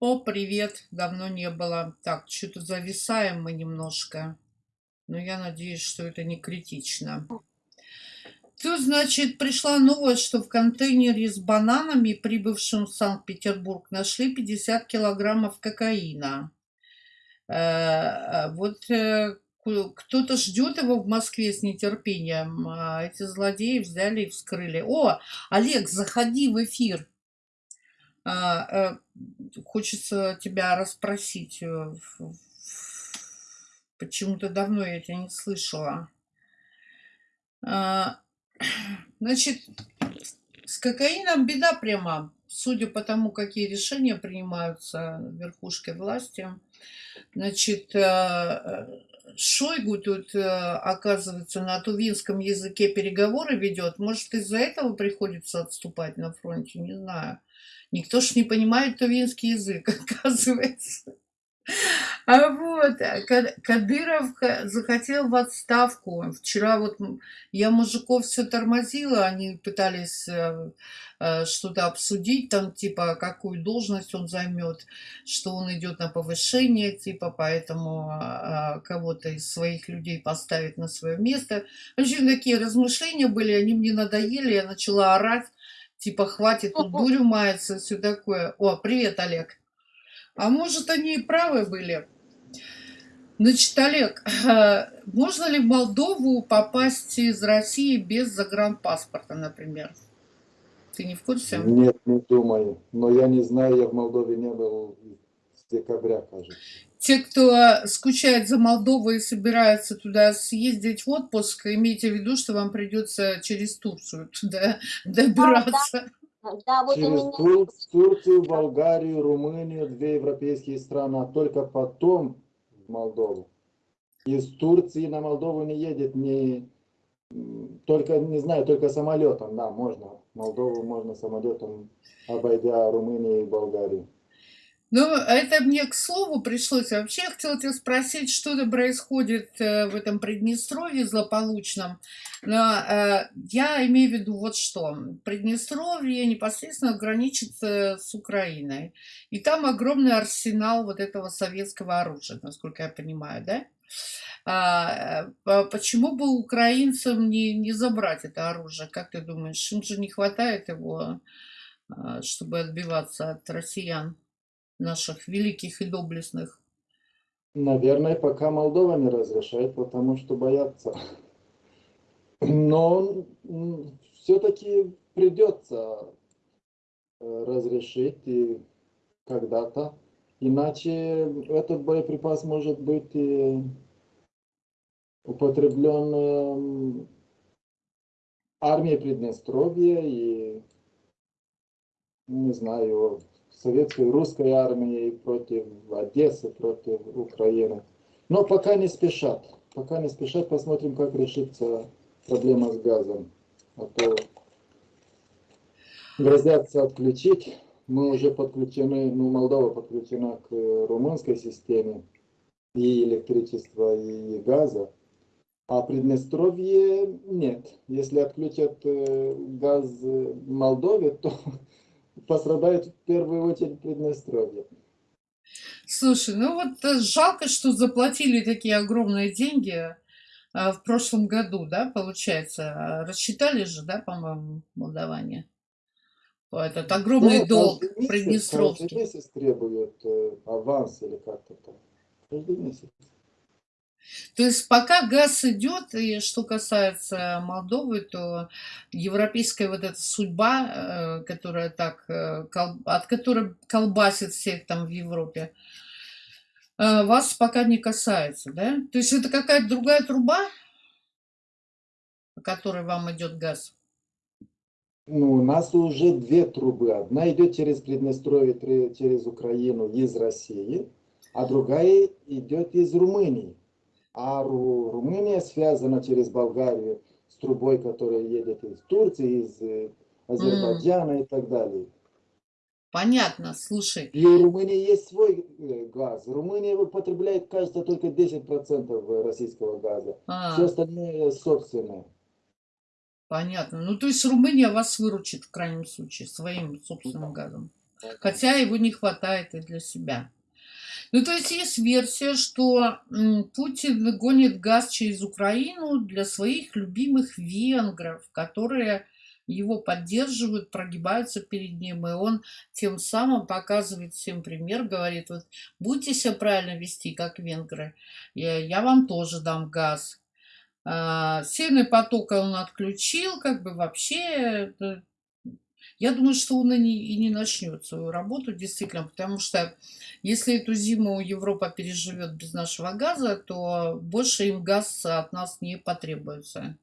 О, привет! Давно не было. Так, что-то зависаем мы немножко. Но я надеюсь, что это не критично. Тут, значит, пришла новость, что в контейнере с бананами, прибывшим в Санкт-Петербург, нашли 50 килограммов кокаина. Э, э, Вот э, кто-то ждет его в Москве с нетерпением. а Эти злодеи взяли и вскрыли. О, Олег, заходи в эфир. А, э, хочется тебя расспросить. э, Почему-то давно я тебя не слышала. А, Значит, с кокаином беда прямо. Судя по тому, какие решения принимаются верхушкой власти. Значит, э, э, Шойгу тут, оказывается, на тувинском языке переговоры ведет. Может, из-за этого приходится отступать на фронте, не знаю. Никто ж не понимает тувинский язык, оказывается. А вот, Ка- Кадыров захотел в отставку. Вчера вот я мужиков все тормозила, они пытались э, э, что-то обсудить, там типа какую должность он займет, что он идет на повышение, типа поэтому кого-то из своих людей поставить на свое место. В общем, такие размышления были, они мне надоели, я начала орать, типа хватит тут дурью мается, все такое. О, привет, Олег. А может, они и правы были. Значит, Олег, можно ли в Молдову попасть из России без загранпаспорта, например? Ты не в курсе? Нет, не думаю. Но я не знаю, я в Молдове не был с декабря, кажется. Те, кто скучает за Молдовой и собирается туда съездить в отпуск, имейте в виду, что вам придется через Турцию туда добираться. Да, вот у Через меня Тур- Турцию, Болгарию, Румынию, две европейские страны, а только потом в Молдову. Из Турции на Молдову не едет ни только, не знаю, только самолетом, да, можно. Молдову можно самолетом, обойдя Румынию и Болгарию. Ну, это мне к слову пришлось. Вообще, я хотела тебя спросить, что там происходит э, в этом Приднестровье злополучном. Но э, я имею в виду вот что. Приднестровье непосредственно граничит с Украиной. И там огромный арсенал вот этого советского оружия, насколько я понимаю, да? А, э, по- почему бы украинцам не, не забрать это оружие? Как ты думаешь, им же не хватает его, а, чтобы отбиваться от россиян? Наших великих и доблестных. Наверное, пока Молдова не разрешает, потому что боятся. Но все-таки придется э, разрешить и когда-то. Иначе этот боеприпас может быть и употреблен эм, армией Приднестровья и, не знаю, советской русской армией против Одессы, против Украины. Но пока не спешат. Пока не спешат, посмотрим, как решится проблема с газом. А то грозятся отключить. Мы уже подключены, ну, Молдова подключена к румынской системе и электричества, и газа. А Приднестровье нет. Если отключат э, газ Молдове, то пострадает в первую очередь Приднестровье. Слушай, ну вот э, жалко, что заплатили такие огромные деньги а, в прошлом году, да, получается. А, Рассчитали же, да, по-моему, молдаване? Этот огромный Да, долг месяц, приднестровский. Каждый месяц требуют э, аванс или как-то так. Каждый месяц. То есть пока газ идет, и что касается Молдовы, то европейская вот эта судьба, э, которая так, э, от которой колбасит всех там в Европе, э, вас пока не касается, да? То есть это какая-то другая труба, по которой вам идет газ? Ну, у нас уже две трубы. Одна идет через Приднестровье, через Украину из России, а другая идет из Румынии. А Ру- Румыния связана через Болгарию с трубой, которая едет из Турции, из э, Азербайджана и так далее. Понятно, слушай. И у Румынии есть свой э, газ. Румыния употребляет, кажется, только 10% российского газа. А, Все остальное собственное. понятно. Ну, то есть Румыния вас выручит в крайнем случае своим собственным газом. хотя его не хватает и для себя. Ну, то есть есть версия, что Путин гонит газ через Украину для своих любимых венгров, которые его поддерживают, прогибаются перед ним, и он тем самым показывает всем пример, говорит, вот будьте себя правильно вести, как венгры, я, вам тоже дам газ. А, Северный поток он отключил, как бы вообще я думаю, что он и не, и не начнет свою работу, действительно, потому что если эту зиму Европа переживет без нашего газа, то больше им газ от нас не потребуется.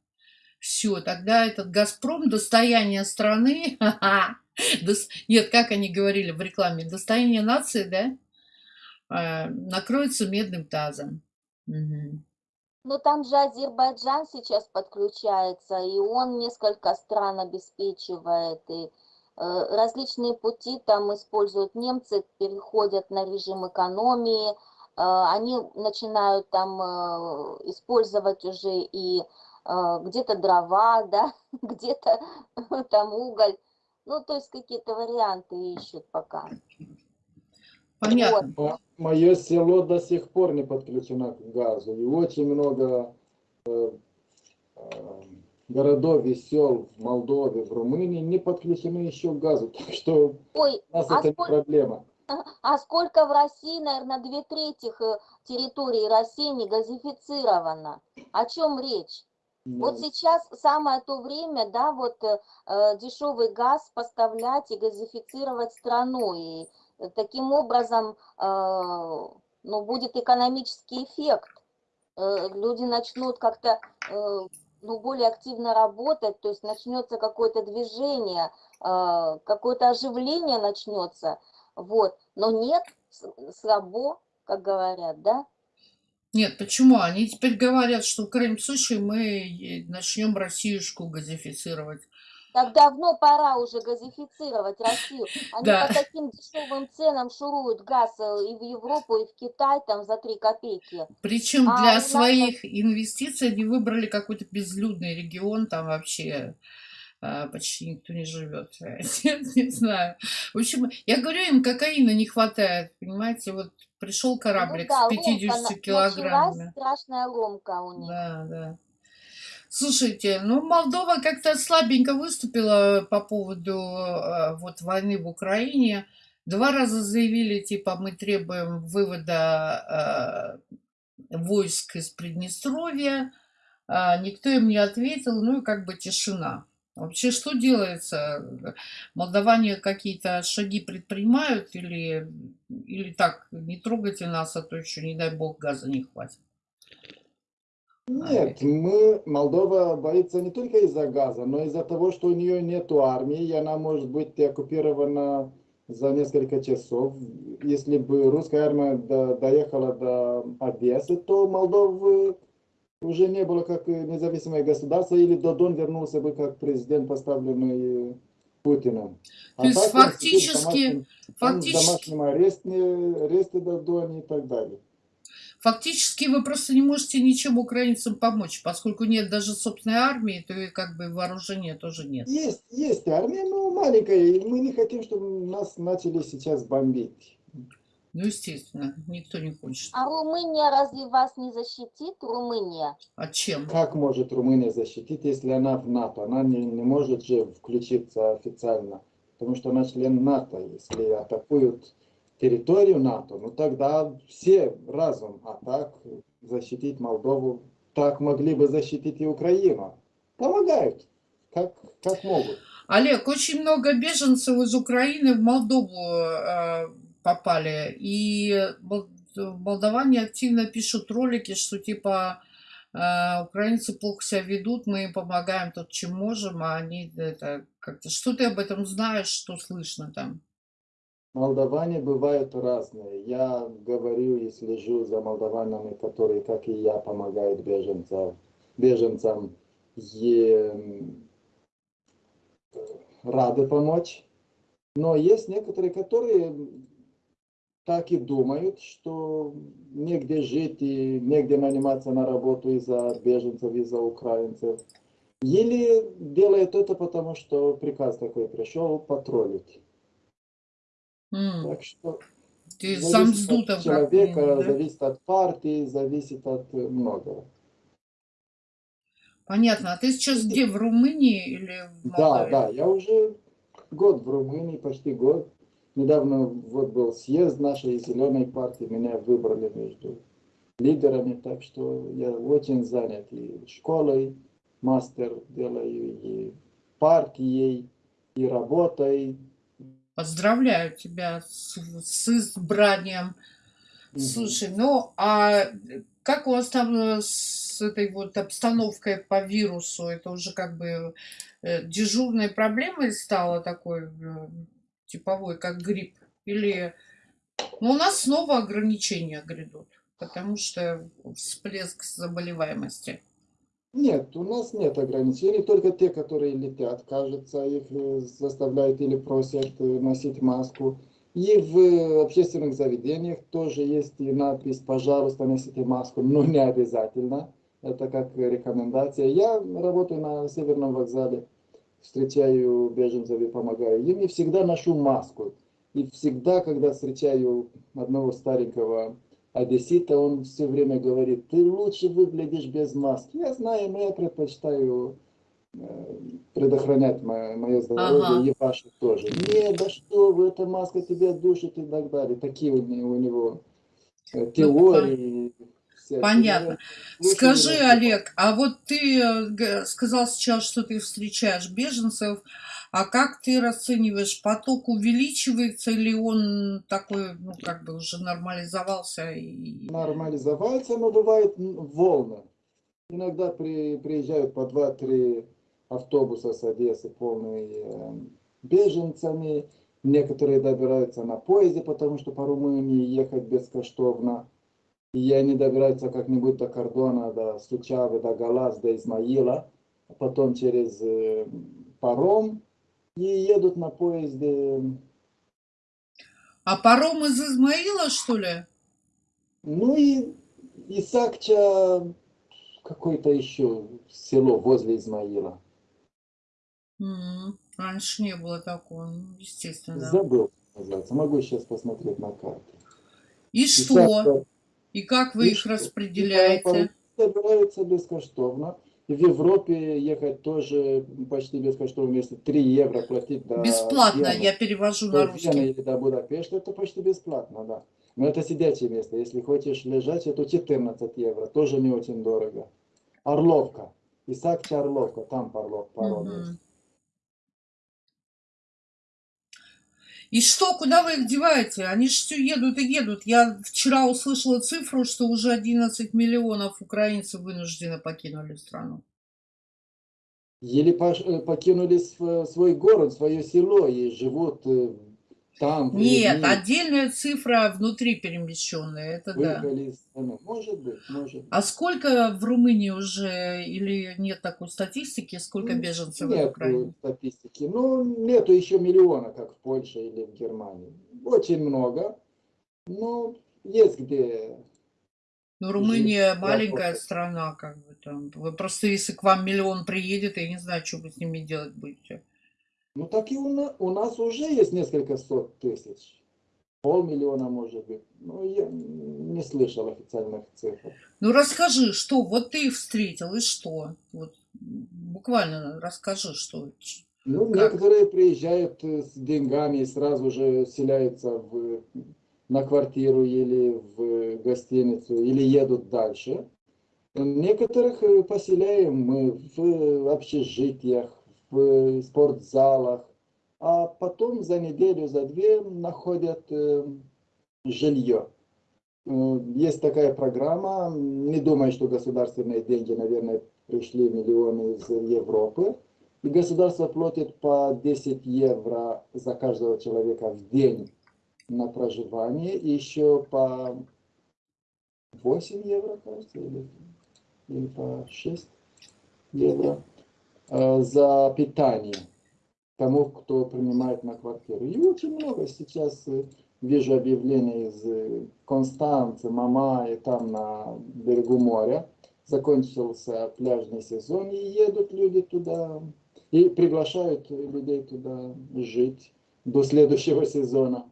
Все, тогда этот «Газпром» достояние страны, нет, как они говорили в рекламе, достояние нации, да, а, накроется медным тазом. Угу. Ну, там же Азербайджан сейчас подключается, и он несколько стран обеспечивает, и различные пути там используют немцы, переходят на режим экономии, э, они начинают там э, использовать уже и где-то дрова, да, где-то там уголь, ну, то есть какие-то варианты ищут пока. Понятно. Вот. Мое село до сих пор не подключено к газу, и очень много городов и сел в Молдове, в Румынии не подключены еще к газу. Так что Ой, у нас а это сколько, проблема. А сколько в России, наверное, две трети э, территории России не газифицировано? О чем речь? Нет. Вот сейчас самое то время, да, вот э, э, дешевый газ поставлять и газифицировать страну. И таким образом, э, ну, будет экономический эффект. Э, люди начнут как-то... Э, ну, более активно работать, то есть начнется какое-то движение, а, какое-то оживление начнется, вот. Но нет, слабо, как говорят, да? Нет, почему? Они теперь говорят, что в крайнем случае мы начнем Россиюшку газифицировать. Так давно пора уже газифицировать Россию. Они да. по таким дешевым ценам шуруют газ э, и в Европу, и в Китай там за 3 копейки. Причем а для своих нас... инвестиций они выбрали какой-то безлюдный регион, там вообще а, почти никто не живет. не знаю. В общем, я говорю, им кокаина не хватает, понимаете, вот пришел кораблик ну, да, с 50 ломка, килограммами. страшная ломка у них. Да, да. Слушайте, ну Молдова как-то слабенько выступила по поводу э, вот войны в Украине. Два раза заявили, типа, мы требуем вывода э, войск из Приднестровья. А никто им не ответил, ну и как бы тишина. Вообще, что делается? Молдаване какие-то шаги предпринимают или, или так, не трогайте нас, а то еще, не дай бог, газа не хватит? Нет, мы, Молдова боится не только из-за газа, но из-за того, что у нее нет армии, и она может быть оккупирована за несколько часов. Если бы русская армия до, доехала до Одессы, то Молдовы уже не было как независимое государство, или Додон вернулся бы как президент, поставленный Путиным. А То есть фактически... Домашним, фактически... домашнем аресте, аресте Додон и так далее. Фактически вы просто не можете ничем украинцам помочь, поскольку нет даже собственной армии, то и как бы вооружения тоже нет. Есть, есть армия, но маленькая, и мы не хотим, чтобы нас начали сейчас бомбить. Ну, естественно, никто не хочет. А Румыния разве вас не защитит, Румыния? А чем? Как может Румыния защитить, если она в НАТО? Она не, не может же включиться официально, потому что она член НАТО. Если атакуют территорию НАТО, ну тогда все разом, а так защитить Молдову, так могли бы защитить и Украину. Помогают, как, как могут. Олег, очень много беженцев из Украины в Молдову э, попали, и молдаване активно пишут ролики, что типа э, украинцы плохо себя ведут, мы им помогаем тут, чем можем, а они это как-то... Что ты об этом знаешь, что слышно там? Молдаване бывают разные. Я говорю и слежу за молдаванами, которые, как и я, помогают беженцам, беженцам и рады помочь. Но есть некоторые, которые так и думают, что негде жить и негде наниматься на работу из-за беженцев, из-за украинцев. Или делают это потому, что приказ такой пришел патрулить. М, Так что Ты сам от как человека, да? зависит от партии, зависит от э, многого. Понятно. А ты сейчас где, в Румынии или в Да, Молдове? да, я уже год в Румынии, почти год. Недавно вот был съезд нашей зеленой партии, меня выбрали между лидерами, так что я очень занят и школой, мастер делаю, и партией, и работой. Поздравляю тебя с, с избранием. Мгм. Слушай, ну а как у вас там э, с этой вот обстановкой по вирусу? Это уже как бы э, дежурной проблемой стало такой э, типовой, как грипп? Или ну, у нас снова ограничения грядут, потому что всплеск заболеваемости. Нет, у нас нет ограничений, только те, которые летят, кажется, их э, заставляют или просят э, носить маску. И в э, общественных заведениях тоже есть и надпись «Пожалуйста, носите маску», но не обязательно. Это как рекомендация. Я работаю на Северном вокзале, встречаю беженцев и помогаю им, и всегда ношу маску. И всегда, когда встречаю одного старенького одессита, он все время говорит, ты лучше выглядишь без маски. Я знаю, но я предпочитаю э, предохранять мое, мое здоровье Ага. и ваше тоже. Нет, да что вы, эта маска тебя душит и так далее. Такие у него, у него э, Ну, теории. всякие. понятно. Ну, лучше Скажи, не. Олег, а вот ты э, сказал сейчас, что ты встречаешь беженцев, а как ты расцениваешь, поток увеличивается или он такой, ну, как бы уже нормализовался? И... Нормализовался, но бывают м, волны. Иногда при, приезжают по 2-3 автобуса с Одессы, полные э, беженцами. Некоторые добираются на поезде, потому что по Румынии ехать бескоштовно. И они добираются как-нибудь до кордона, до Сучавы, до Галас, до Измаила. А потом через э, паром и едут на поезде. А паром из Измаила, что ли? Ну и Исакча, какое-то еще село возле Измаила. М, Раньше не было такого, ну, естественно. Забыл, называется. Могу сейчас посмотреть на карте. И что? Исакча, И как вы и их что? распределяете? Добираются бескоштовно. В Европе ехать тоже почти бескоштовно. Если 3 евро платить до Бесплатно, Вены, я перевожу до на Вены русский. или до Будапешта, это почти бесплатно, да. Но это сидячее место. Если хочешь лежать, это 14 евро. Тоже не очень дорого. Орловка. Исакча Орловка. Там паром, паром есть. И что, куда вы их деваете? Они же все едут и едут. Я вчера услышала цифру, что уже 11 миллионов украинцев вынуждены покинули страну. Пош- э, покинули св- свой город, свое село и живут э, там, в Нет, отдельная цифра внутри перемещенная, это да. Может быть, может быть. А сколько в Румынии уже, или нет такой статистики, сколько М, беженцев в Нет Украине? статистики. Ну, нету еще миллиона, как в Польше или в Германии. Очень много. Но есть где. Ну, Румыния Жить, маленькая работать. страна, как бы там. Вы просто, если к вам миллион приедет, я не знаю, что вы с ними делать будете. Ну, так и у, на- у нас уже есть несколько сот тысяч. Полмиллиона, может быть. Ну, я не слышал официальных цифр. Ну, расскажи, что, вот ты встретил, и что? Вот, буквально расскажи, что. Ну, Как? некоторые приезжают э, с деньгами и сразу же селяются в, на квартиру или в гостиницу, или едут дальше. Некоторых э, поселяем мы в общежитиях, в спортзалах, а потом за неделю, за две находят э, жилье. Э, Есть такая программа, не думаю, что государственные деньги, наверное, пришли миллионы из Европы. И государство платит по 10 евро за каждого человека в день на проживание, и еще по 8 евро, кажется, или, или по 6 евро э, за питание тому, кто принимает на квартиру. И очень много сейчас э, вижу объявлений из э, Констанции, Мамаи, там на берегу моря. Закончился пляжный сезон, и едут люди туда, и приглашают людей туда жить до следующего сезона.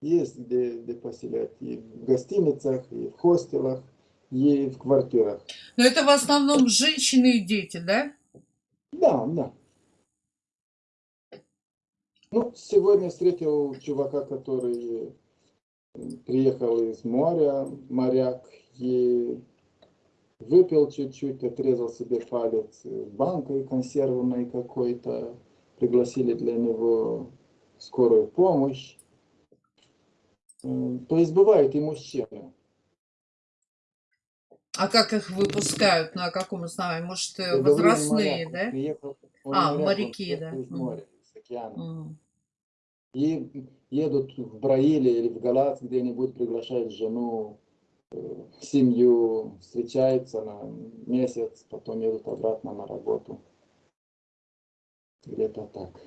есть где, где поселять. И в гостиницах, и в хостелах, и в квартирах. Но это в основном женщины и дети, да? Да, да. Ну, сегодня встретил чувака, который приехал из моря, моряк, и выпил чуть-чуть, отрезал себе палец банкой консервной какой-то, пригласили для него скорую помощь. То есть бывают и мужчины. А как их выпускают? На каком основании? Может, э, Я он возрастные, да? приехал- А, моряк, моряки, да. Из моря, из океана. М. И едут в Браиле или в Галац где-нибудь, приглашают жену, э, семью, встречаются на месяц, потом едут обратно на работу. Где-то так.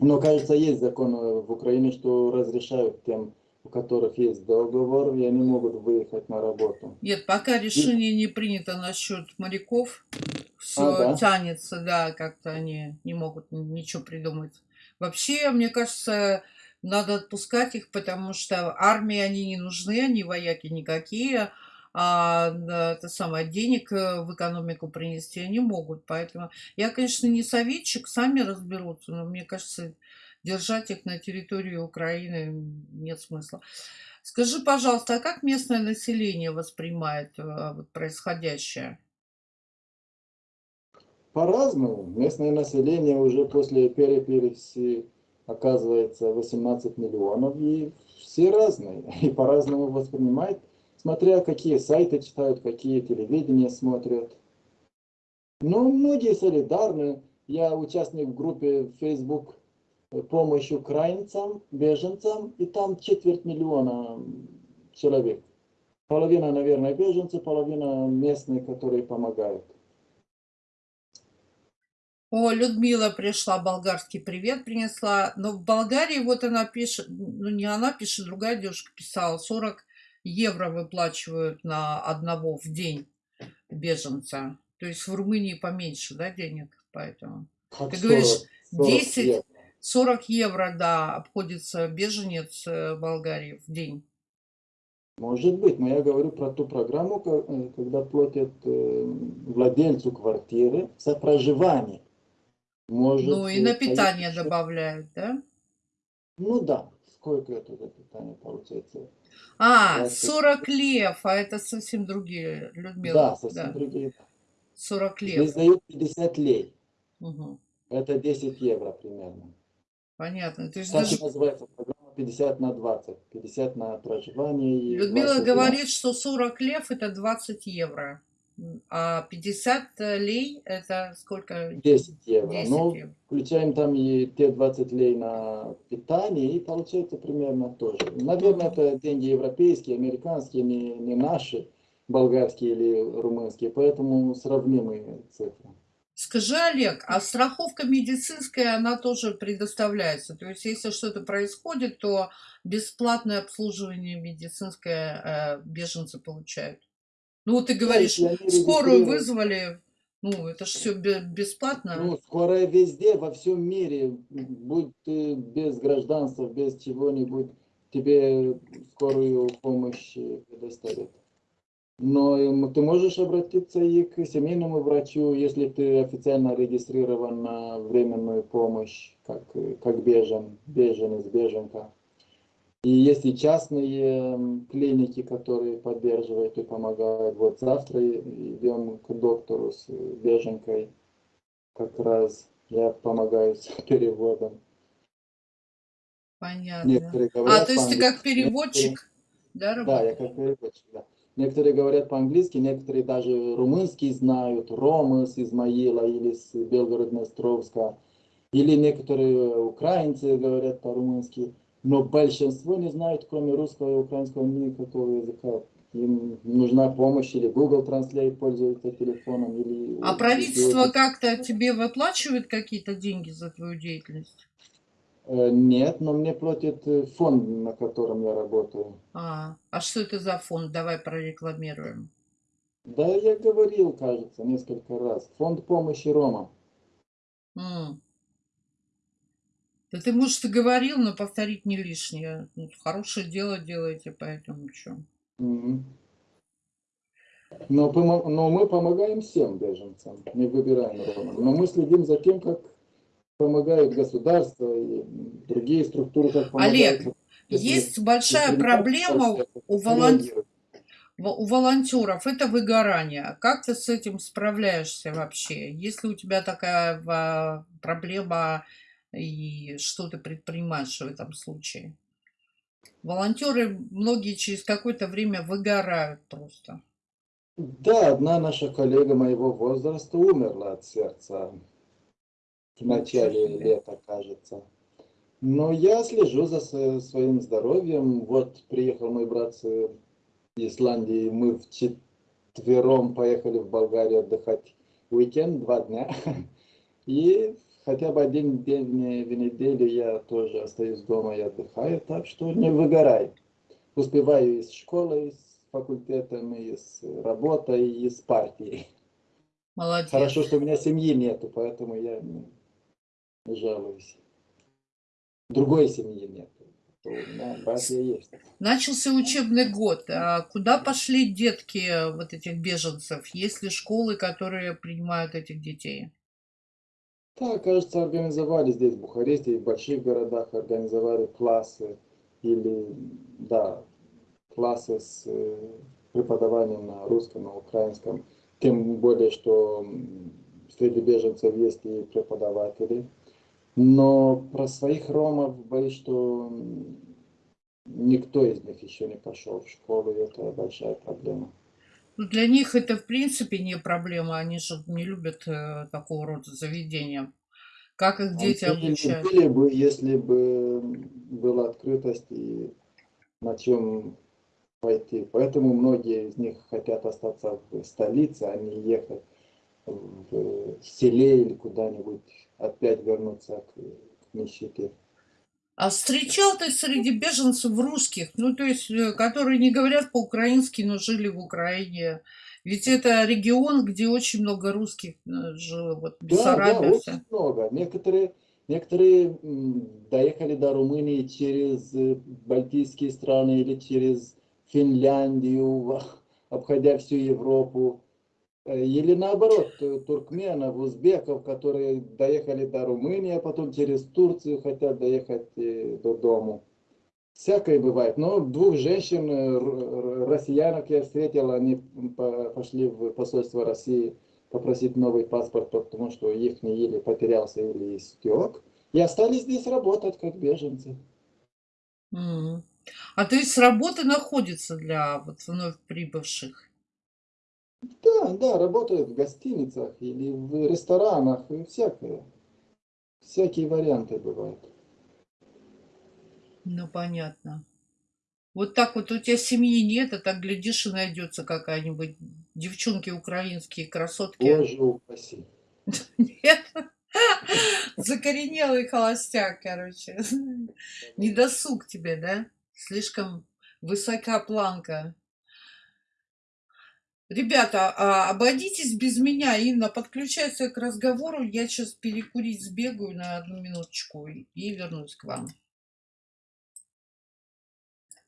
Но, кажется, есть закон э, в Украине, что разрешают тем, у которых есть договор, и они могут выехать на работу. Нет, пока решение не принято насчет моряков, все А, да? тянется, да, как-то они не могут ничего придумать. Вообще, мне кажется, надо отпускать их, потому что армии они не нужны, они вояки никакие, а это самое, денег э, в экономику принести они могут. Поэтому я, конечно, не советчик, сами разберутся, но мне кажется, держать их на территории Украины нет смысла. Скажи, пожалуйста, а как местное население воспринимает э, происходящее? По-разному. Местное население уже после переписи оказывается 18 миллионов, и все разные, и по-разному воспринимают, смотря какие сайты читают, какие телевидения смотрят. Но многие солидарны. Я участник в группе Facebook «Помощь украинцам, беженцам», и там четверть миллиона человек. Половина, наверное, беженцы, половина местные, которые помогают. О, Людмила пришла, болгарский привет принесла. Но в Болгарии вот она пишет, ну не она пишет, другая девушка писала, 40 евро выплачивают на одного в день беженца. То есть в Румынии поменьше, да, денег, поэтому. Как Ты говоришь, 40 10 евро. 40 евро, да, обходится беженец э, Болгарии в день. Может быть, но я говорю про ту программу, э, когда платят э, владельцу квартиры за проживание. Может, Ну и на поесть питание еще? добавляют, да? Ну да, сколько это за питание получается? А, Двадцать. 40 лев, а это совсем другие, Людмила. да, совсем другие. 40 Здесь лев. дают 50 лей. Мгм. Это 10 евро примерно. Понятно. То есть Так даже и называется программа 50 на 20. 50 на проживание и Людмила 20 на- говорит, что 40 лев это 20 евро, а 50 лей это сколько? 10 евро. 10 Ну, евро. Включаем там и те 20 лей на питание, и получается примерно тоже. Наверное, это деньги европейские, американские, не, не наши, болгарские или румынские, поэтому сравнимые цифры. Скажи, Олег, а страховка медицинская, она тоже предоставляется? То есть, если что-то происходит, то бесплатное обслуживание медицинское э, беженцы получают? Ну, вот ты говоришь, они скорую вызвали, ну, это же все бесплатно. Ну, скорая везде, во всем мире, будь ты без гражданства, без чего-нибудь, тебе скорую помощь предоставят. Но м, ты можешь обратиться и к семейному врачу, если ты официально регистрирован на временную помощь, как, э, как бежен, беженец, беженка. И есть и частные м, клиники, которые поддерживают и помогают. Вот завтра идем к доктору с э, беженкой. Как раз я помогаю с переводом. Понятно. Некоторые А, говорят то есть ты как переводчик, да, Да, я работаешь? как переводчик, да. Некоторые говорят по-английски, некоторые даже румынский знают, Рома с Измаила или с Белгород-Днестровска, или некоторые украинцы говорят по-румынски, но большинство не знают, кроме русского и украинского, никакого языка. Им нужна помощь, или Google Translate пользуются телефоном, или... А правительство как-то тебе выплачивает какие-то деньги за твою деятельность? Э, Нет, но мне платит э, фонд, на котором я работаю. А, а что это за фонд? Давай прорекламируем. Да, я говорил, кажется, несколько раз. Фонд помощи Рома. М. Да ты, может, и говорил, но повторить не лишнее. Ну, хорошее дело делаете, поэтому что. Мгм. Но, помо- но мы помогаем всем беженцам, не выбираем ромов. Но мы следим за тем, как помогает государство и другие структуры, как помогают. Олег, Если- Есть большая если проблема у, волон- у волонтеров, это выгорание. Как ты с этим справляешься вообще? Есть ли у тебя такая а, проблема и что ты предпринимаешь в этом случае? Волонтеры, многие через какое-то время выгорают просто. Да, одна наша коллега моего возраста умерла от сердца в начале лета, кажется. Но я слежу за сво- своим здоровьем. Вот приехал мой брат с Исландии, мы вчетвером поехали в Болгарию отдыхать уикенд, два дня. И хотя бы один день в неделю я тоже остаюсь дома и отдыхаю, так что не выгорай. Успеваю из школы, из факультетом, из работы, и из партии. Молодец. Хорошо, что у меня семьи нету, поэтому я жалуюсь. Другой семьи меня братья есть. Начался учебный год. А куда пошли детки вот этих беженцев? Есть ли школы, которые принимают этих детей? Да, кажется, организовали здесь, в Бухаресте, и в больших городах организовали классы или, да, классы с э, преподаванием на русском, на украинском. Тем более, что среди беженцев есть и преподаватели. Но про своих ромов боюсь, что никто из них еще не пошел в школу, и это большая проблема. Ну, для них это, в принципе, не проблема. Они же не любят э, такого рода заведения. Как их дети Они обучают? любили бы, если бы была открытость и на чем пойти. Поэтому многие из них хотят остаться в столице, а не ехать в селе или куда-нибудь, опять вернуться к, к нищете. А встречал ты среди беженцев русских, ну, то есть, э, которые не говорят по-украински, но жили в Украине? Ведь это регион, где очень много русских э, жило, вот Да, да, вся. очень много. Некоторые, некоторые доехали до Румынии через э, Балтийские страны или через Финляндию, обходя всю Европу. Или наоборот, э, туркменов, узбеков, которые доехали до Румынии, а потом через Турцию хотят доехать э, до дому. Всякое бывает. Но двух женщин, э, россиянок я встретил, они по- пошли в посольство России попросить новый паспорт, потому что их или потерялся, или истек. И остались здесь работать как беженцы. Мгм. А то есть работа находится для вот вновь прибывших? Да, да, работают в гостиницах или в ресторанах, и всякое. Всякие варианты бывают. Ну, понятно. Вот так вот у тебя семьи нет, а так глядишь и найдется какая-нибудь девчонки украинские красотки. Боже упаси. Нет? Закоренелый холостяк, короче. Не досуг тебе, да? Слишком высока планка. Ребята, а, обойдитесь без меня. Инна, подключайся к разговору. Я сейчас перекурить сбегаю на одну минуточку и вернусь к вам.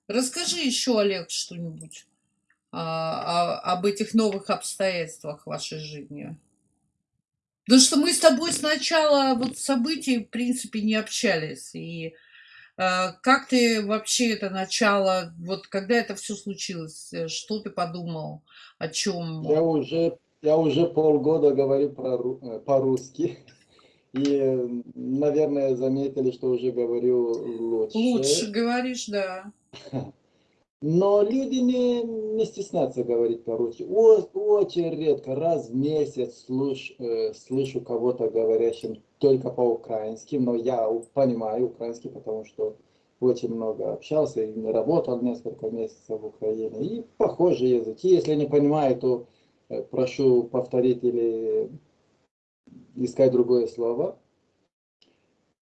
Расскажи еще, Олег, что-нибудь а, а, об этих новых обстоятельствах вашей жизни. Потому что мы с тобой сначала вот событий, в принципе, не общались. И как ты вообще это начало, вот когда это все случилось, э, что ты подумал, о чем? Я уже, я уже полгода говорю э, по-русски. И, э, наверное, заметили, что уже говорю лучше. Лучше говоришь, да. Но люди не, не стесняются говорить по-русски. Очень редко, раз в месяц слыш- э, слышу кого-то говорящим только по-украински, но я понимаю украинский, потому что очень много общался и работал несколько месяцев в Украине. И похожие языки. Если не понимаю, то э, прошу повторить или искать другое слово.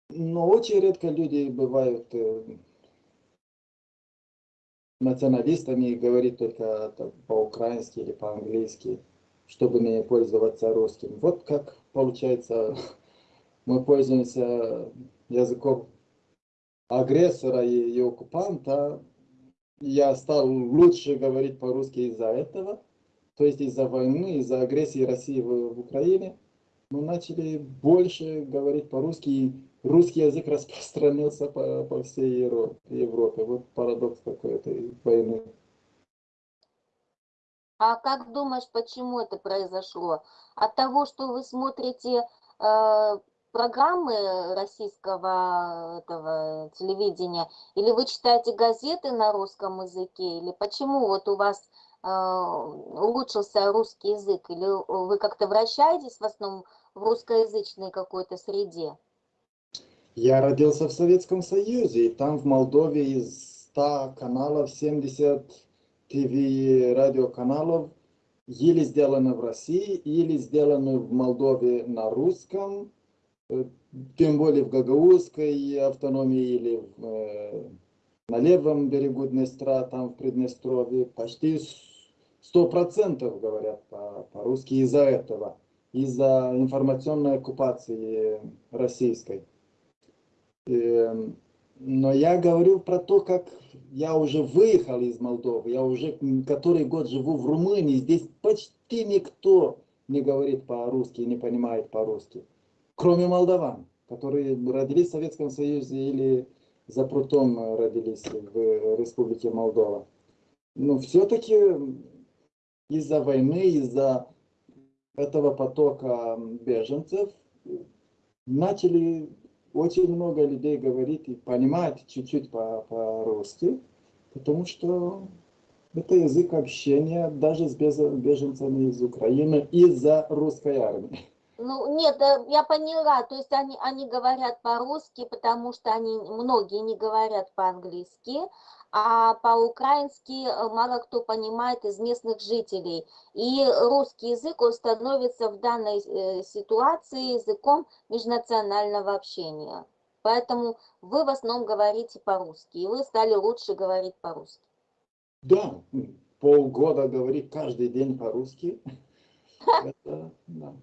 Но очень редко люди бывают э, националистами и говорить только по-украински или по-английски, чтобы не пользоваться русским. Вот как получается, мы пользуемся языков агрессора и, и оккупанта, я стал лучше говорить по-русски из-за этого, то есть из-за войны, из-за агрессии России в, в Украине. Мы начали больше говорить по-русски, и русский язык распространился по, по всей Европе, Европе. Вот парадокс такой этой войны. А как думаешь, почему это произошло? От того, что вы смотрите э, программы российского этого телевидения, или вы читаете газеты на русском языке, или почему вот у вас э, улучшился русский язык, или вы как-то вращаетесь в основном в русскоязычной какой-то среде? Я родился в Советском Союзе, и там в Молдове из 100 каналов 70 ТВ радиоканалов или сделаны в России, или сделаны в Молдове на русском, тем более в Гагаузской автономии или в, э, на левом берегу Днестра, там в Приднестровье, почти сто процентов говорят по-русски по из-за этого, из-за информационной оккупации российской. И, эм, но я говорю про то, как я уже выехал из Молдовы, я уже который год живу в Румынии, здесь почти никто не говорит по-русски, не понимает по-русски, кроме молдаван, которые родились в Советском Союзе или за прутом родились в Республике Молдова. Но все-таки из-за войны, из-за этого потока беженцев начали очень много людей говорит и понимает чуть-чуть по-русски, по потому что это язык общения даже с беженцами из Украины из-за русской армии. Ну, нет, я поняла, то есть они, они говорят по-русски, потому что они, многие не говорят по-английски, а по-украински э, мало кто понимает из местных жителей. И русский язык, он становится в данной э, ситуации языком межнационального общения. Поэтому вы в основном говорите по-русски, и вы стали лучше говорить по-русски. Да, полгода говорить каждый день по-русски. Это, да.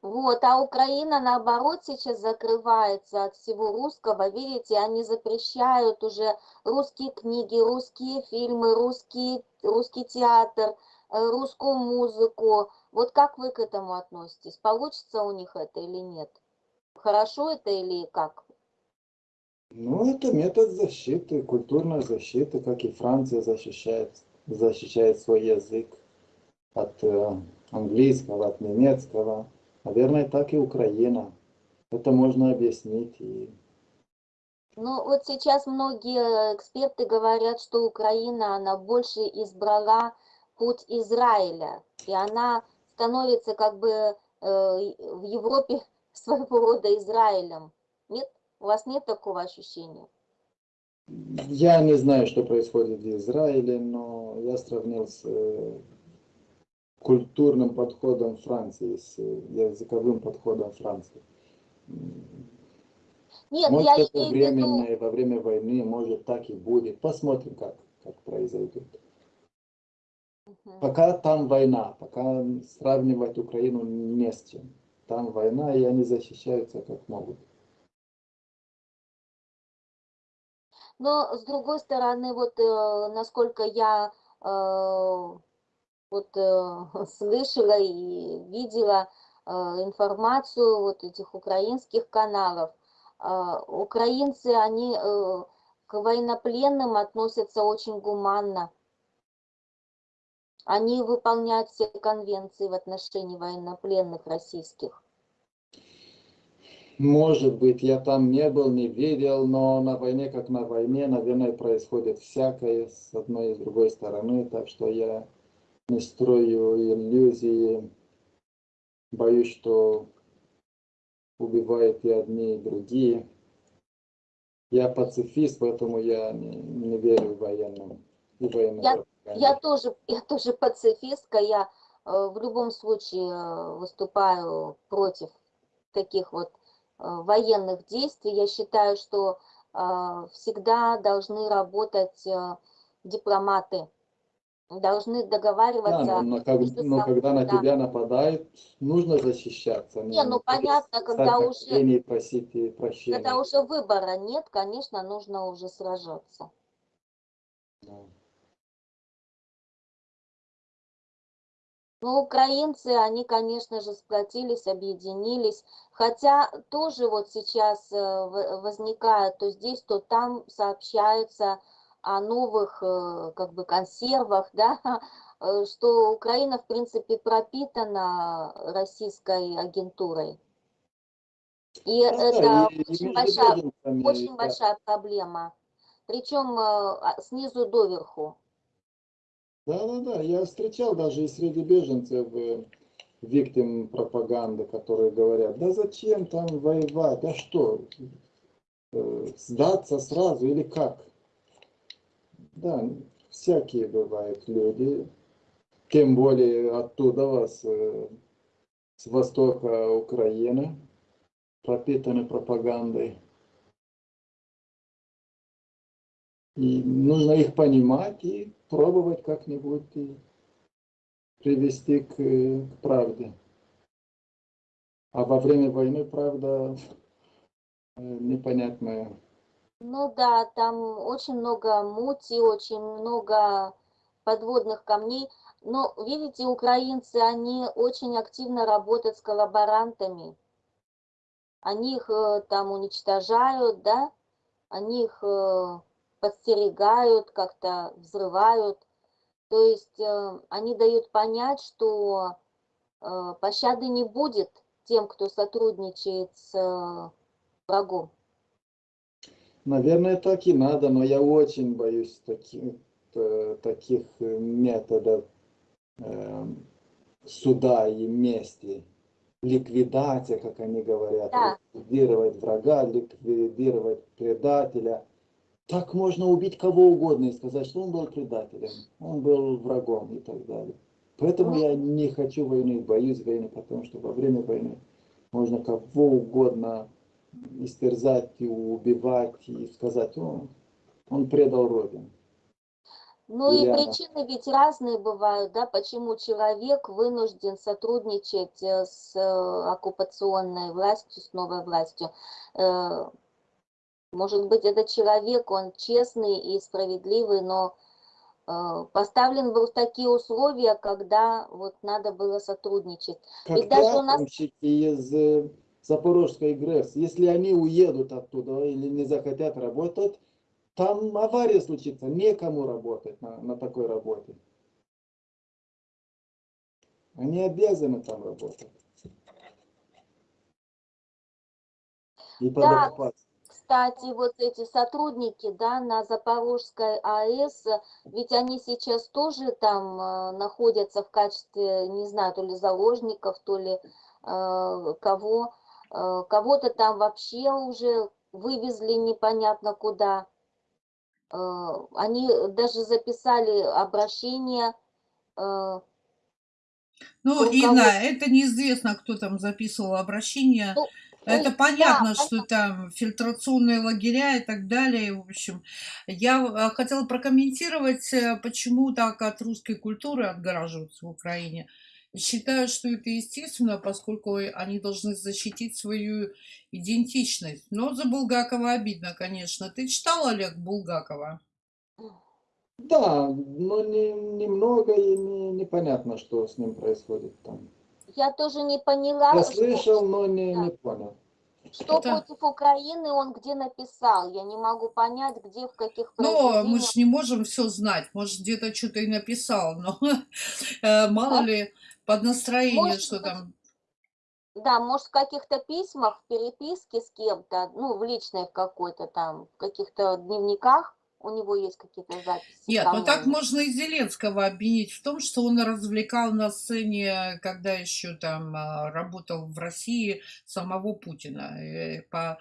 Вот, а Украина, наоборот, сейчас закрывается от всего русского. Видите, они запрещают уже русские книги, русские фильмы, русский, русский театр, э, русскую музыку. Вот как вы к этому относитесь? Получится у них это или нет? Хорошо это или как? Ну, это метод защиты, культурной защиты, как и Франция защищает, защищает свой язык от э, английского, от немецкого. Наверное, так и Украина. Это можно объяснить. И... Ну, вот сейчас многие эксперты говорят, что Украина, она больше избрала путь Израиля. И она становится как бы э, в Европе своего рода Израилем. Нет? У вас нет такого ощущения? Я не знаю, что происходит в Израиле, но я сравнил с э, культурным подходом Франции, с языковым подходом Франции. Нет, может, я это временно, виду... во время войны, может, так и будет. Посмотрим, как, как произойдет. Угу. Пока там война, пока сравнивать Украину не с чем. Там война, и они защищаются как могут. Но, с другой стороны, вот э, насколько я э, вот э, слышала и видела э, информацию вот этих украинских каналов. Э, украинцы, они э, к военнопленным относятся очень гуманно. Они выполняют все конвенции в отношении военнопленных российских. Может быть, я там не был, не видел, но на войне, как на войне, наверное, происходит всякое с одной и с другой стороны, так что я не строю иллюзии. Боюсь, что убивают и одни, и другие. Я пацифист, поэтому я не, не верю в военным. И военным я, я, тоже, я тоже пацифистка. Я э, в любом случае э, выступаю против таких вот э, военных действий. Я считаю, что э, всегда должны работать э, дипломаты должны Да, договариваться но, но как- но когда на да. тебя нападают, нужно защищаться. Не, ну через понятно, когда уже- просить и прощения. Когда уже выбора нет, конечно, нужно уже сражаться. Да. Ну, украинцы, они, конечно же, сплотились, объединились, хотя тоже вот сейчас э, возникает то здесь, то там сообщается о новых э, как бы консервах, да, э, что Украина, в принципе, пропитана российской агентурой. И Да, да, это и очень большая, очень да. большая проблема, причем э, снизу доверху. Да, да, да. Я встречал даже и среди беженцев виктим пропаганды, которые говорят, да зачем там воевать, а что, сдаться сразу или как? Да, всякие бывают люди, тем более оттуда вас, э, с востока Украины, пропитаны пропагандой. И нужно их понимать и пробовать как-нибудь привести к, э, к правде. А во время войны правда э, непонятная. Ну да, там очень много мути, очень много подводных камней. Но, видите, украинцы, они очень активно работают с коллаборантами. Они их э, там уничтожают, да, они их э, подстерегают, как-то взрывают. То есть э, они дают понять, что пощады не будет тем, кто сотрудничает с врагом. Наверное, так и надо, но я очень боюсь таких, таких э, методов э, суда и мести. Ликвидация, как они говорят, Да. ликвидировать врага, ликвидировать предателя. Так можно убить кого угодно и сказать, что он был предателем, он был врагом и так далее. Поэтому Ну. я не хочу войны, боюсь войны, потому что во время войны можно кого угодно истерзать и убивать и сказать, он, он предал Родину. Ну и Реально. причины ведь разные бывают, да, почему человек вынужден сотрудничать э, с э, оккупационной властью, с новой властью. Э, Может быть, этот человек, он честный и справедливый, но поставлен был в такие условия, когда вот надо было сотрудничать. Как Ведь даже у нас- из Запорожской ГРЭС, если они уедут оттуда или не захотят работать, там авария случится, некому работать на, на такой работе. Они обязаны там работать. И Да. Кстати, вот эти сотрудники, да, на Запорожской АЭС, ведь они сейчас тоже там э, находятся в качестве, не знаю, то ли заложников, то ли э, кого. Э, Кого-то там вообще уже вывезли непонятно куда. Э, Они даже записали обращение. э, Ну, Инна, это неизвестно, кто там записывал обращение. Ну, Это ой, понятно, да, что там фильтрационные лагеря и так далее. В общем, я э, хотела прокомментировать, почему так от русской культуры отгораживаются в Украине. Считаю, что это естественно, поскольку они должны защитить свою идентичность. Но за Булгакова обидно, конечно. Ты читал Олег Булгакова? Да, но не, немного и не, непонятно, что с ним происходит там. Я тоже не поняла, Я что- слышал, но не, да. не понял. Что Это- против Украины он где написал? Я не могу понять, где, в каких Ну, мы же не можем все знать. Может, где-то что-то и написал, но э, мало ли под настроение, Может что там. Да, может, в каких-то письмах, в переписке с кем-то, ну, в личной какой-то там, в каких-то дневниках у него есть какие-то записи. Нет, со ну так можно и Зеленского обвинить в том, что он развлекал на сцене, когда еще там а, работал в России, самого Путина. И по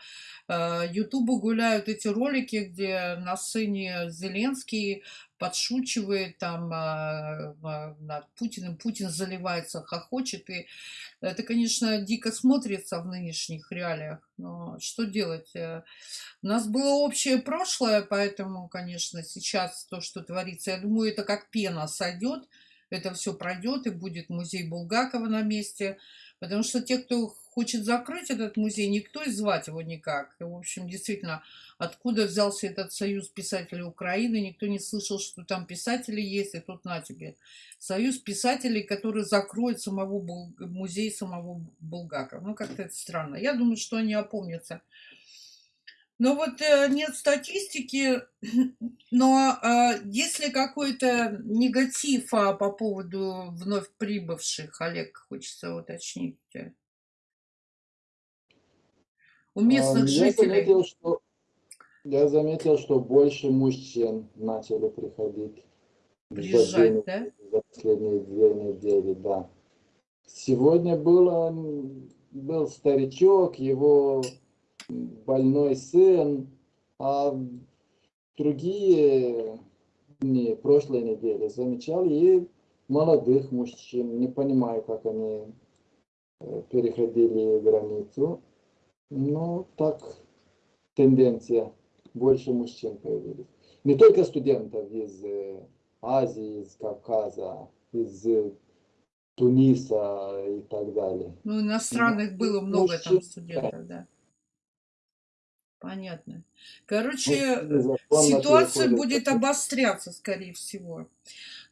э, Ютубу гуляют эти ролики, где на сцене Зеленский подшучивает там а, над Путиным, Путин заливается, хохочет, и это, конечно, дико смотрится в нынешних реалиях, но что делать? Э, У нас было общее прошлое, Поэтому, конечно, сейчас то, что творится, я думаю, это как пена сойдет, это все пройдет и будет музей Булгакова на месте. Потому что те, кто хочет закрыть этот музей, никто и звать его никак. И, в общем, действительно, откуда взялся этот союз писателей Украины, никто не слышал, что там писатели есть, и тут на тебе. Союз писателей, который закроет самого Бул... музей самого Булгакова. Ну, как-то это странно. Я думаю, что они опомнятся. Но вот э, нет статистики, но э, если какой-то негатив а, по поводу вновь прибывших, Олег, хочется уточнить. У местных А, Я жителей. заметил, что, я заметил, что больше мужчин начали приходить Приезжать, да? за последние две недели, да. Сегодня было, был старичок, его больной сын, а другие дни, прошлой недели, замечал и молодых мужчин. Не понимаю, как они э, переходили границу. Ну, так, тенденция. Больше мужчин появились. Не только студентов из э, Азии, из Кавказа, из э, Туниса и так далее. Ну, иностранных было много там мужчин, студентов, да. Понятно. Короче, Мужчины законно ситуация будет обостряться, скорее всего.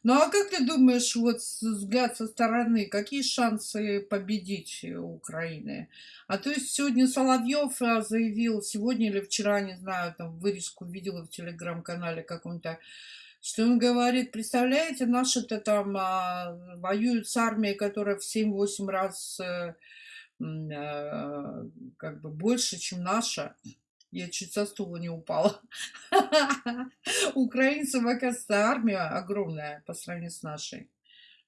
Ну а как ты думаешь, вот взгляд со стороны, какие шансы победить у Украины? А то есть сегодня Соловьев а, заявил, сегодня или вчера, не знаю, там вырезку видела в телеграм-канале каком-то, что он говорит, представляете, наши-то там а, воюют с армией, которая в 7-8 раз э, м, э, как бы больше, чем наша. Я чуть со стула не упала. У украинцев, оказывается, армия огромная по сравнению с нашей.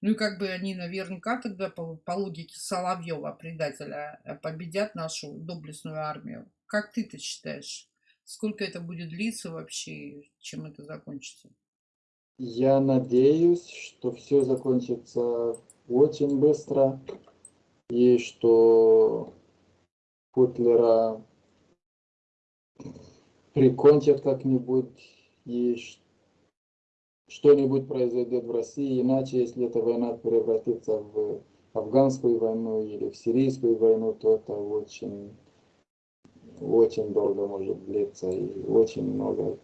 Ну и как бы они наверняка тогда по, по логике Соловьева, предателя, э, победят нашу доблестную армию. Как ты-то считаешь? Сколько это будет длиться вообще? Чем это закончится? Я надеюсь, что все закончится очень быстро и что Путлера прикончат как-нибудь и что-нибудь произойдет в России, иначе, если эта война превратится в афганскую войну или в сирийскую войну, то это очень, очень долго может длиться и очень много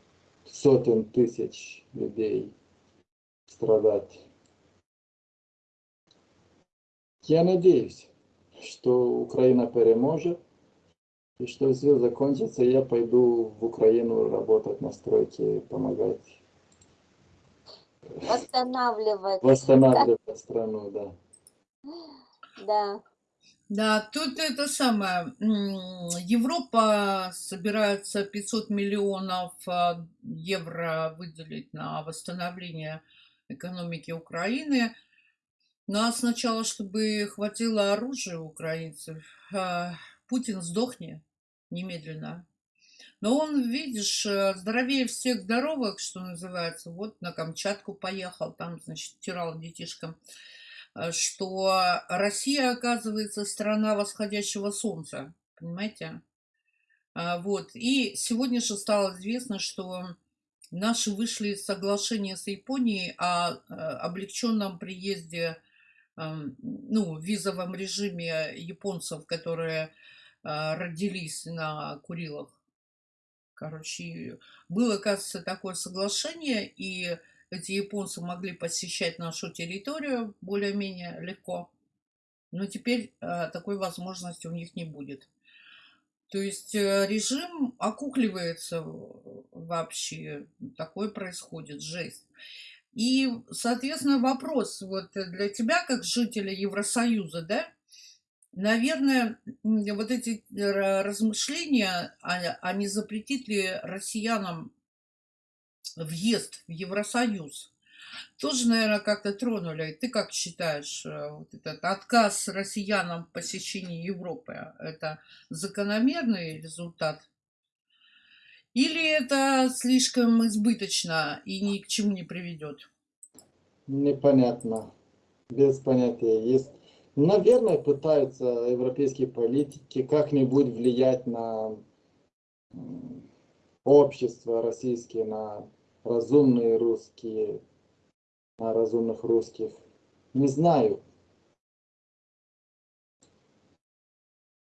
сотен тысяч людей страдать. Я надеюсь, что Украина переможет и что все закончится, я пойду в Украину работать на стройке, помогать Восстанавливать, восстанавливать страну, да. да. Да, тут это самое. Европа собирается 500 миллионов а, евро выделить на восстановление экономики Украины. Ну а сначала, чтобы хватило оружия украинцев, а, Путин сдохни немедленно. Но он, видишь, э, здоровее всех здоровых, что называется. Вот на Камчатку поехал, там, значит, тирал детишкам э, что Россия, оказывается, страна восходящего солнца, понимаете? А, Вот. И сегодня же стало известно, что наши вышли из соглашения с Японией о э, облегченном приезде, эм, ну, визовом режиме японцев, которые родились на Курилах. Короче, было, кажется, такое соглашение, и эти японцы могли посещать нашу территорию более-менее легко. Но теперь э, такой возможности у них не будет. То есть э, режим окукливается вообще. Такое происходит, жесть. И, соответственно, вопрос вот для тебя, как жителя Евросоюза, да, наверное, вот эти э, размышления, а, а не запретит ли россиянам въезд в Евросоюз, тоже, наверное, как-то тронули. Ты как считаешь, э, вот этот отказ россиянам в посещении Европы, это закономерный результат? Или это слишком избыточно и ни к чему не приведет? Непонятно. Без понятия. Есть. Наверное, пытаются европейские политики как-нибудь влиять на общество российское, на разумные русские, а разумных русских. Не знаю.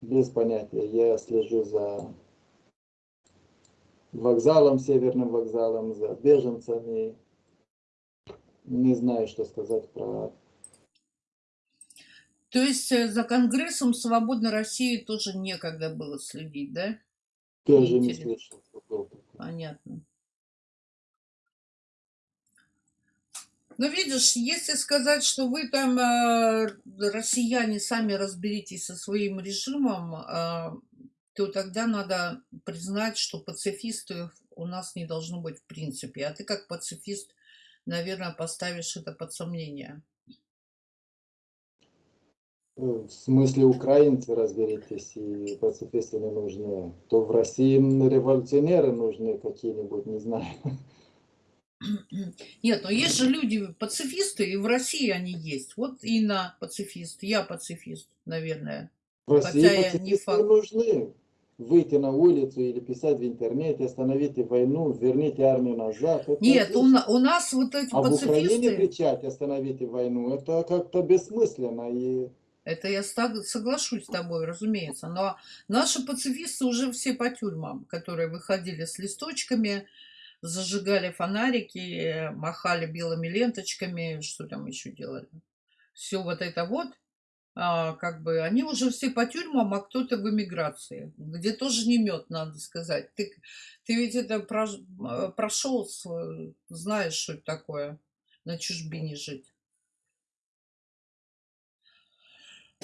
Без понятия. Я слежу за вокзалом, северным вокзалом, за беженцами. Не знаю, что сказать про... То есть э, за Конгрессом Свободной России тоже некогда было следить, да? Тоже не слышал. Понятно. Ну, видишь, если сказать, что вы там, э, россияне, сами разберитесь со своим режимом, э, то тогда надо признать, что пацифистов у нас не должно быть в принципе. А ты как пацифист, наверное, поставишь это под сомнение. Э, В смысле украинцы разберитесь, и пацифисты не нужны. То в России революционеры нужны какие-нибудь, не знаю. Нет, но есть же люди пацифисты, и в России они есть. Вот Инна пацифист, я пацифист, наверное. В России Хотя я не пацифисты факт. нужны. Выйти на улицу или писать в интернете, остановите войну, верните армию назад. это Нет, у, на- у нас вот эти А в Украине пацифисты, кричать «остановите войну» это как-то бессмысленно. И это я соглашусь с тобой, разумеется, но наши пацифисты уже все по тюрьмам, которые выходили с листочками, зажигали фонарики, махали белыми ленточками, что там еще делали. Все вот это вот, а, как бы, они уже все по тюрьмам, а кто-то в эмиграции, где тоже не мед, надо сказать. Ты, ты ведь это прош- прошел, знаешь, что это такое, на чужбине жить.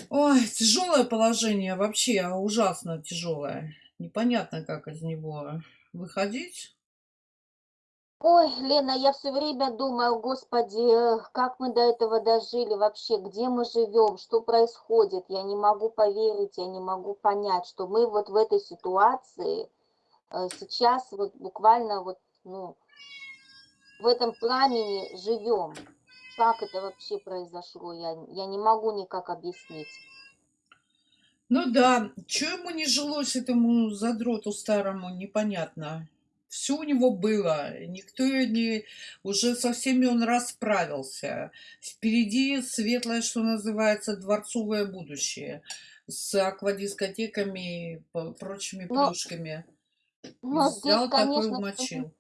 Ой, тяжелое положение, вообще ужасно тяжелое. Непонятно, как из него выходить. Ой, Лена, я все время думаю, господи, как мы до этого дожили вообще, где мы живем, что происходит. Я не могу поверить, я не могу понять, что мы вот в этой ситуации э, сейчас вот буквально вот, ну, в этом пламени живем. Как это вообще произошло, я, я не могу никак объяснить. Ну да, что ему не жилось, этому задроту старому, непонятно. Все у него было, никто не... Уже со всеми он расправился. Впереди светлое, что называется, дворцовое будущее. С аквадискотеками и прочими Но- плюшками. Но здесь, Взял такой конечно, умочил.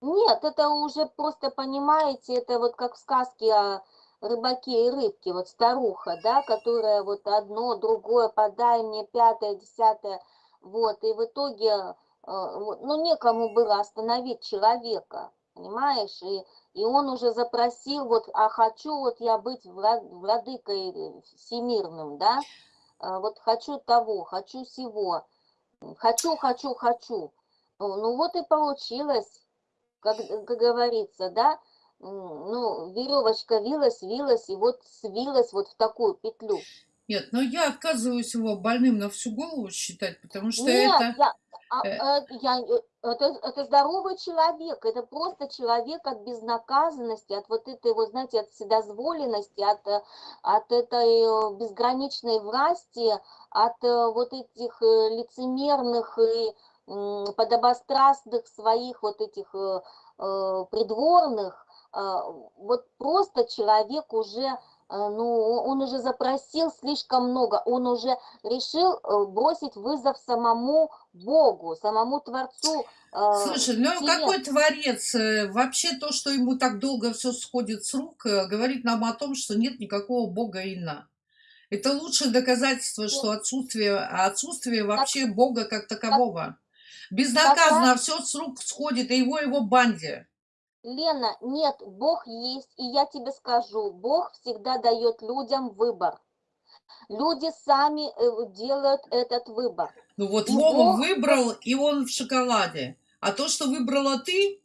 Нет, это уже просто, понимаете, это вот как в сказке о рыбаке и рыбке, вот старуха, да, которая вот одно, другое, подай мне, пятое, десятое, вот, и в итоге, э, ну, некому было остановить человека, понимаешь, и, и он уже запросил, вот, а хочу вот я быть вла- владыкой э, всемирным, да, э, вот хочу того, хочу сего, хочу, хочу, хочу, ну, вот и получилось как, как говорится, да, ну, веревочка вилась, вилась, и вот свилась вот в такую петлю. Нет, но я отказываюсь его больным на всю голову считать, потому что Нет, это... я, а, э, э, я, э, это, это здоровый человек, это просто человек от безнаказанности, от вот этой, вот, знаете, от вседозволенности, от, э, от этой э, безграничной власти, от э, вот этих э, лицемерных и подобострастных своих вот этих э, э, придворных, э, вот просто человек уже, э, ну, он уже запросил слишком много, он уже решил бросить вызов самому Богу, самому Творцу. Слушай, ну вселенной. какой творец? Вообще то, что ему так долго все сходит с рук, говорит нам о том, что нет никакого бога Ина. Это лучшее доказательство, что отсутствие, отсутствие вообще бога как такового. Безнаказанно все с рук сходит, и его его банде. Лена, нет, Бог есть, и я тебе скажу, Бог всегда дает людям выбор. Люди сами э, делают этот выбор. Ну вот И Вова Бог- выбрал, и он в шоколаде. А то, что выбрала ты,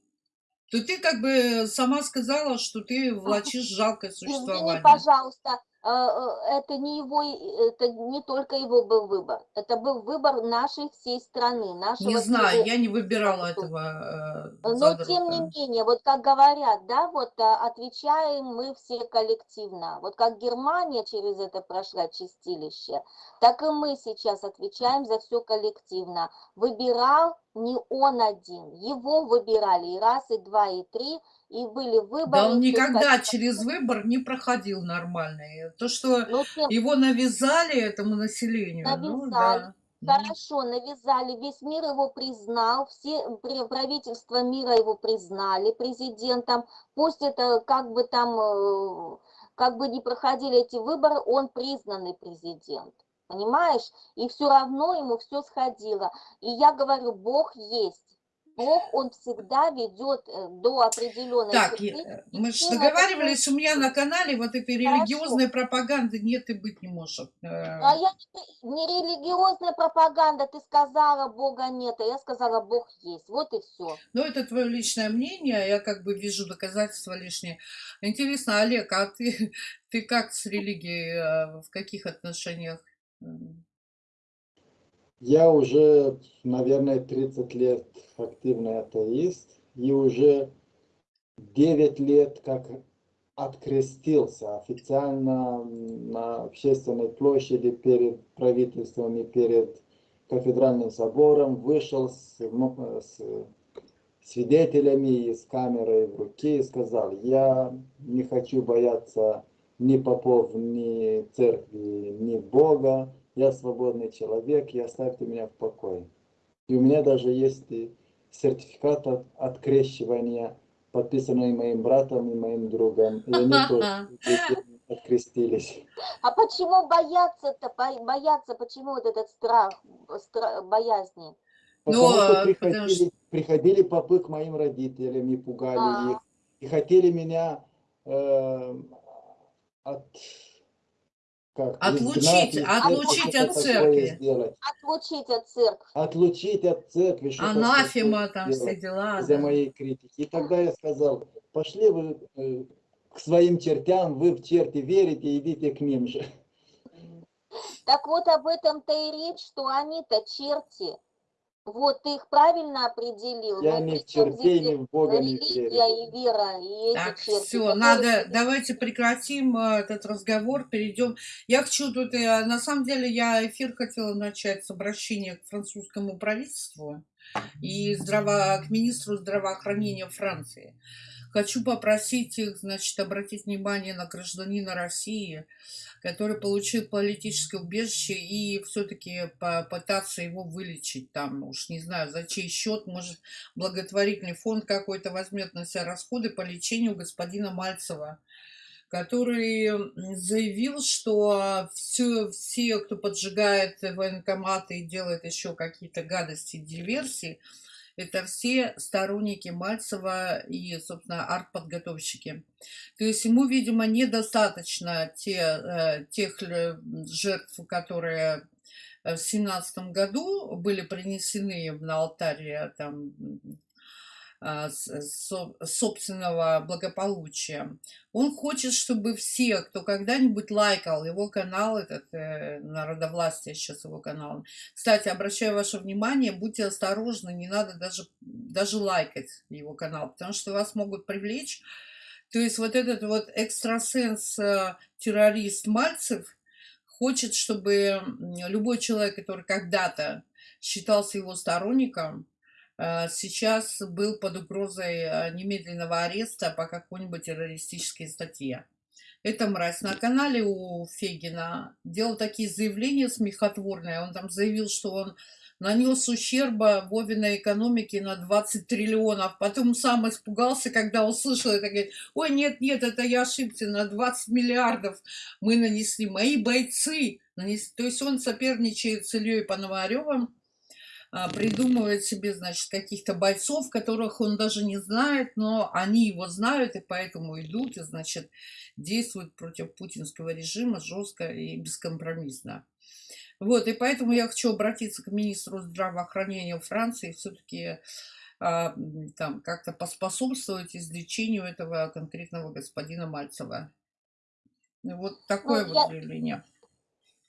то ты как бы сама сказала, что ты влачишь жалкое Извини, существование. пожалуйста, э, э, это не его, э, это не только его был выбор, это был выбор нашей всей страны, нашего Не знаю, всего- я не выбирала этого э, Но тем не менее, вот как говорят, да, вот а, отвечаем мы все коллективно. Вот как Германия через это прошла чистилище, так и мы сейчас отвечаем за все коллективно. Выбирал не он один. Его выбирали и раз, и два, и три, и были выборы. Да он никогда хотел. через выбор не проходил нормально. То, что Ну, тем- его навязали этому населению, ну Навязали. да. Ну, Хорошо, навязали, весь мир его признал, все правительства мира его признали президентом. Пусть это как бы там, э, как бы не проходили эти выборы, он признанный президент. Понимаешь? И все равно ему все сходило. И я говорю, Бог есть. Бог, он всегда ведет э, до определенной Так, черты. я- мы же всем это договаривались, у меня на канале вот этой религиозной пропаганды нет и быть не может. Э, А я не, религиозная пропаганда, ты сказала, Бога нет, а я сказала, Бог есть. Вот и все. Ну, это твое личное мнение, я как бы вижу доказательства лишние. Интересно, Олег, а ты, ты как с религией, э, в каких отношениях? Я уже, наверное, 30 лет активный атеист и уже 9 лет как открестился официально на общественной площади перед правительством и перед кафедральным собором, вышел с, с свидетелями и с камерой в руке и сказал, я не хочу бояться ни попов, ни церкви, ни Бога, я свободный человек, и оставьте меня в покое. И у меня даже есть сертификат от открещивания, подписанный моим братом и моим другом. И они тоже открестились. А почему бояться-то, бо- бояться, почему вот этот страх, стра- боязни? Потому Ну, что а, приходили, потому что- приходили попы к моим родителям и пугали А. их. И хотели меня э, от, как, Отлучить- изгнать отлучить церкви, от церкви. сделать. Отлучить от церкви. Отлучить от церкви. Анафема там все дела. из-за да. моей критики. И тогда я сказал, пошли вы э, к своим чертям, вы в черти верите, идите к ним же. Так вот об этом-то и речь, что они-то черти. Вот ты их правильно определил. Я ни при в ни в Бога не верю. и вера, и Так, черти. все, надо, давайте прекратим э, этот разговор, перейдем. Я хочу тут, э, на самом деле, я эфир хотела начать с обращения к французскому правительству и здраво, к министру здравоохранения Франции. Хочу попросить их, значит, обратить внимание на гражданина России, который получил политическое убежище, и все-таки попытаться его вылечить там, уж не знаю, за чей счет, может, благотворительный фонд какой-то возьмет на себя расходы по лечению господина Мальцева, который заявил, что все, все, кто поджигает военкоматы и делает еще какие-то гадости, диверсии, это все сторонники Мальцева и, собственно, артподготовщики. То есть ему, видимо, недостаточно те, э, тех жертв, которые э, в семнадцатом году были принесены на алтарь там, собственного благополучия. Он хочет, чтобы все, кто когда-нибудь лайкал его канал, этот э, народовластие сейчас его канал. Кстати, обращаю ваше внимание, будьте осторожны, не надо даже, даже лайкать его канал, потому что вас могут привлечь. То есть вот этот вот экстрасенс-террорист Мальцев хочет, чтобы любой человек, который когда-то считался его сторонником, э, сейчас был под угрозой э, немедленного ареста по какой-нибудь террористической статье. Это мразь на канале у Фегина делал такие заявления смехотворные. Он там заявил, что он нанес ущерба Вовиной экономике на 20 триллионов. Потом сам испугался, когда услышал это. Говорит, ой, нет, нет, это я ошибся, на 20 миллиардов мы нанесли. Мои бойцы нанесли. То есть он соперничает с Ильей Пономаревым, придумывает себе, значит, каких-то бойцов, которых он даже не знает, но они его знают, и поэтому идут, и, значит, действуют против путинского режима жестко и бескомпромиссно. Вот, и поэтому я хочу обратиться к министру здравоохранения Франции, все-таки там как-то поспособствовать излечению этого конкретного господина Мальцева. Вот такое Ну, вот я- заявление.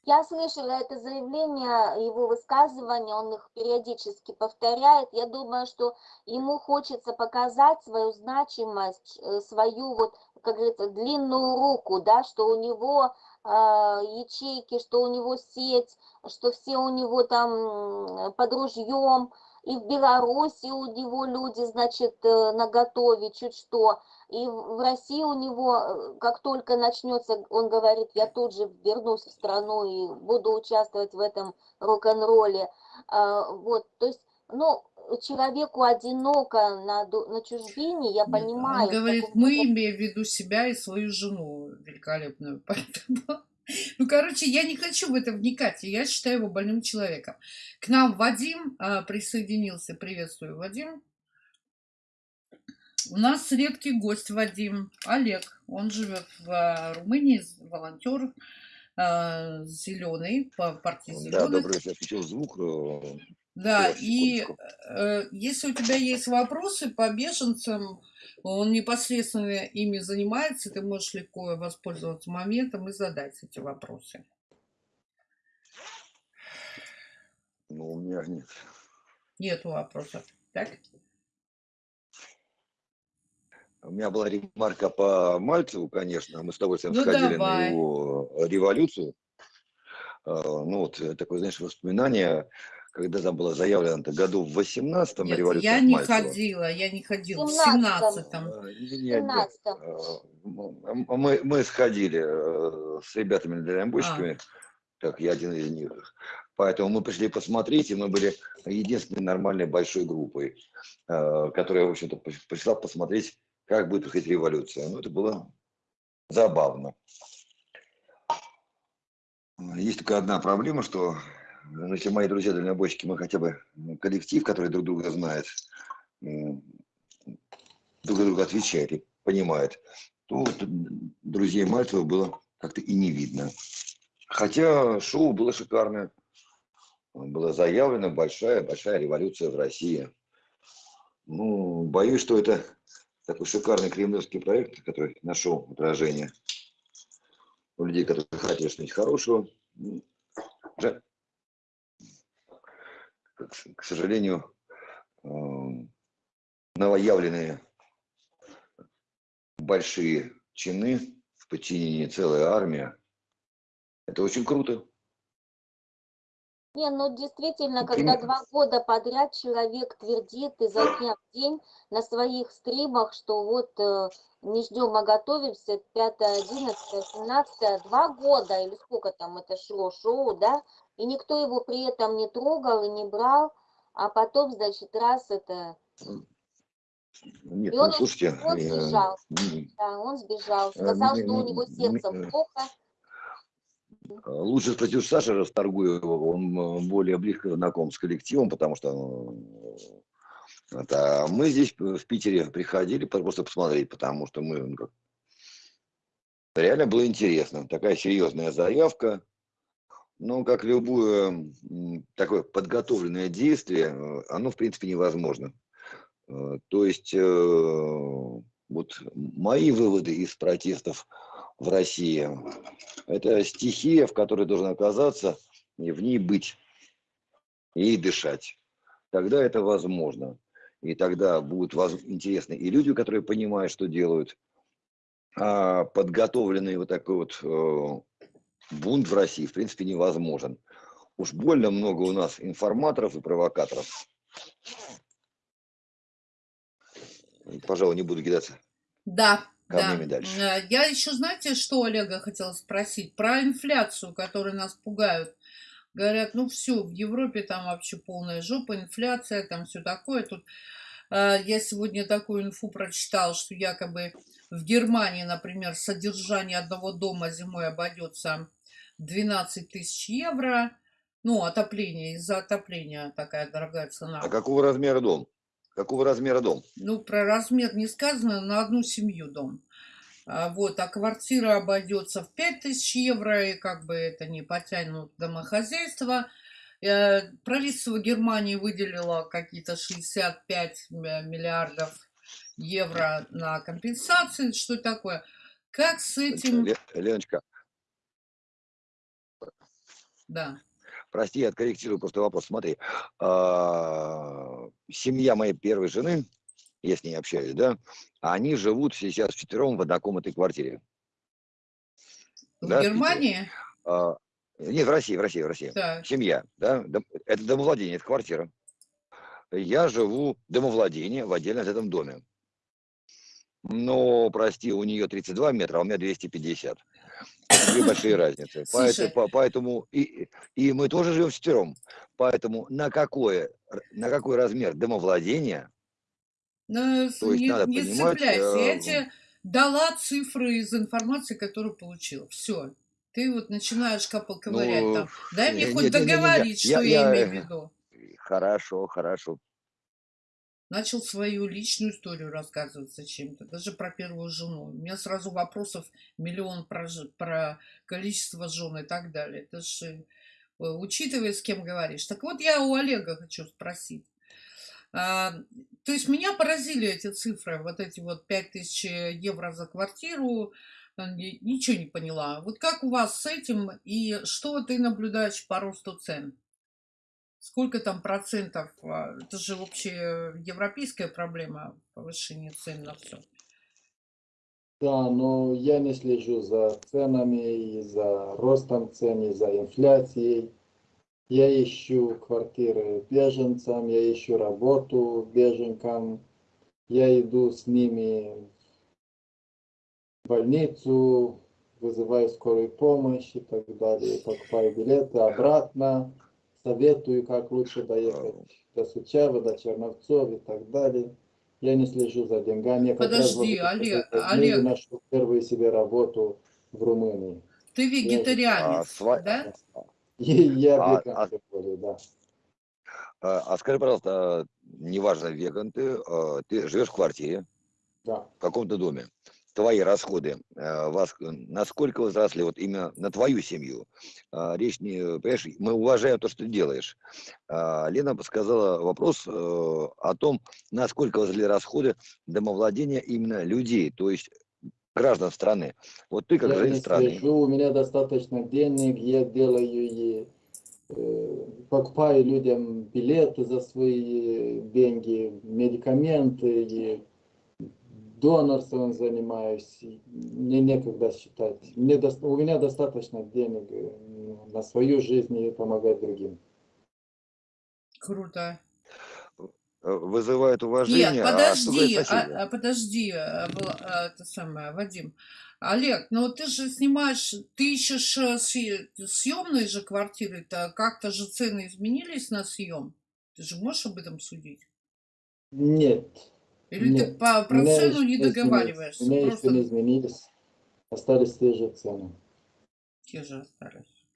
Я слышала это заявление, его высказывания, он их периодически повторяет. Я думаю, что ему хочется показать свою значимость, э, свою вот, как говорится, длинную руку, да, что у него э, ячейки, что у него сеть, что все у него там под ружьем. и в Беларуси у него люди, значит, э, наготове чуть что, и в России у него, э, как только начнется, он говорит, я тут же вернусь в страну и буду участвовать в этом рок-н-ролле. А, Вот, то есть, ну, человеку одиноко на, на чужбине, я понимаю. Он говорит, каком-то мы, имея в виду себя и свою жену великолепную. Поэтому, ну, короче, я не хочу в это вникать. Я считаю его больным человеком. К нам Вадим а, присоединился. Приветствую, Вадим. У нас редкий гость Вадим. Олег. Он живет в а, Румынии, волонтер зеленый, по партии Да, зеленых. добрый вечер. Включил звук. э, Да, и э, если у тебя есть вопросы по беженцам, он непосредственно ими занимается, ты можешь легко воспользоваться моментом и задать эти вопросы. Ну, у меня нет. Нету вопросов. Так? У меня была ремарка по Мальцеву, конечно. Мы с удовольствием Ну, сходили давай. на его революцию. Э, Ну, вот э, такое, знаешь, воспоминание, когда там было заявлено -то году в 18-м Нет, революция я не Мальцева. ходила, я не ходила. В 17-м. 17-м. Э, не- не- не, 17-м. э, м- Мы, мы сходили э, с ребятами дальнобойщиками, так, я один из них. Поэтому мы пришли посмотреть, и мы были единственной нормальной большой группой, э, которая, в общем-то, пришла посмотреть, как будет проходить революция. Ну, это было забавно. Есть только одна проблема, что ну, если мои друзья дальнобойщики, мы хотя бы ну, коллектив, который друг друга знает, друг друга отвечает и понимает, то вот друзей Мальцева было как-то и не видно. Хотя шоу было шикарное. Была заявлена большая, большая революция в России. Ну, боюсь, что это такой шикарный кремлевский проект, который нашел отражение у людей, которые хотели что-нибудь хорошего. Ну, к сожалению, эм, новоявленные большие чины в подчинении целая армия. Это очень круто. Не, ну действительно, Ну, когда два года подряд человек твердит изо дня в день на своих стримах, что вот э, не ждем, а готовимся, 5, 11, 17, два года или сколько там это шло, шоу, да, и никто его при этом не трогал и не брал, а потом, значит, раз это, Нет, И ну он- слушайте, он сбежал. м, да, он сбежал, Э, сказал, ми- что у него сердцем э, плохо, лучше спросить у Саши Расторгуева, он э, более близко знаком с коллективом, потому что э, это, а мы здесь э, в Питере приходили просто посмотреть, потому что мы ну, как, реально было интересно. Такая серьезная заявка. Ну, как любое такое подготовленное действие, э, оно, в принципе, невозможно. Э, То есть, э, вот мои выводы из протестов в России, это стихия, в которой должен оказаться, и в ней быть, и дышать. Тогда это возможно. И тогда будут интересны и люди, которые понимают, что делают. А подготовленный вот такой вот э, бунт в России, в принципе, невозможен. Уж больно много у нас информаторов и провокаторов. Пожалуй, не буду кидаться. Да, да. Камнями дальше. Э, Я еще, знаете, что Олега хотела спросить? Про инфляцию, которую нас пугают. Говорят, ну все, в Европе там вообще полная жопа, инфляция, там все такое. Тут э, я сегодня такую инфу прочитала, что якобы в Германии, например, содержание одного дома зимой обойдется 12 тысяч евро. Ну, отопление, из-за отопления такая дорогая цена. А какого размера дом? Какого размера дом? Ну, про размер не сказано, на одну семью дом. А, Вот, а квартира обойдется в 5000 евро, и как бы это не потянут домохозяйство. Э, Правительство Германии выделило какие-то 65 м- миллиардов евро на компенсации. Что такое? Как с этим... Ле- Леночка, Да. Прости, я откорректирую просто вопрос. Смотри, а, семья моей первой жены, я с ней общаюсь, да, они живут сейчас вчетвером в однокомнатной квартире. В Да, в. Германии? А, Нет, в России, в России, в России. Так. Семья, да, это домовладение, это квартира. я живу домовладение в отдельно этом доме. Но, прости, у нее 32 метра, а у меня 250. Две большие разницы. Поэтому, поэтому и, и мы тоже живем четвером. Поэтому на, какое, на какой размер домовладения Ну, с- То есть не, надо не понимать, цепляйся. Я э, тебе дала цифры из информации, которую получила. Все. Ты вот начинаешь копа- ковырять Ну, там. Дай мне не- хоть договорить, что я, я, имею э, в виду. Хорошо, хорошо. Начал свою личную историю рассказывать зачем-то, даже про первую жену. У меня сразу вопросов миллион про, про количество жен и так далее. Это же учитывая, с кем говоришь. Так вот, я у Олега хочу спросить. А, то есть меня поразили эти цифры, вот эти вот 5000 евро за квартиру, ни- ничего не поняла. Вот как у вас с этим и что ты наблюдаешь по росту цен? Сколько там процентов? а, Это же вообще европейская проблема повышения цен на все. Да, но я не слежу за ценами, и за ростом цен, и за инфляцией. Я ищу квартиры беженцам, я ищу работу беженкам. Я иду с ними в больницу, вызываю скорую помощь и так далее. Покупаю билеты обратно, советую, как лучше доехать до Сучава, до Черновцов и так далее. Я не слежу за деньгами. Я раз Подожди, вот Олег, Олег. нашел первую себе работу в Румынии. Ты вегетарианец, А, сва- да? И я А- веган, а- тем более, да. А, а скажи, пожалуйста, а, неважно, веган ты, а, ты живешь в квартире, Да. в каком-то доме. Твои расходы, вас, э, насколько возросли вот именно на твою семью? А, Речь не, понимаешь, мы уважаем то, что ты делаешь. А, Лена сказала вопрос э, о том, насколько возросли расходы домовладения именно людей, то есть граждан страны. Вот ты как Я не страны, слежу, у меня достаточно денег, я делаю и э, покупаю людям билеты за свои деньги, медикаменты, и донорством занимаюсь. Мне некогда считать. Мне, дос- у меня достаточно денег э, на свою жизнь и помогать другим. Круто. э, вызывает уважение. Нет, а подожди, а- а, подожди, а, а, это самое, Вадим. Олег, ну ты же снимаешь, ты ищешь съе- съемные же квартиры-то, как-то же цены изменились на съем? Ты же можешь об этом судить? Нет. Или ты Нет. по, У про меня цену еще не изменились. договариваешься? У меня еще Просто не изменились. Остались те же цены. те же остались.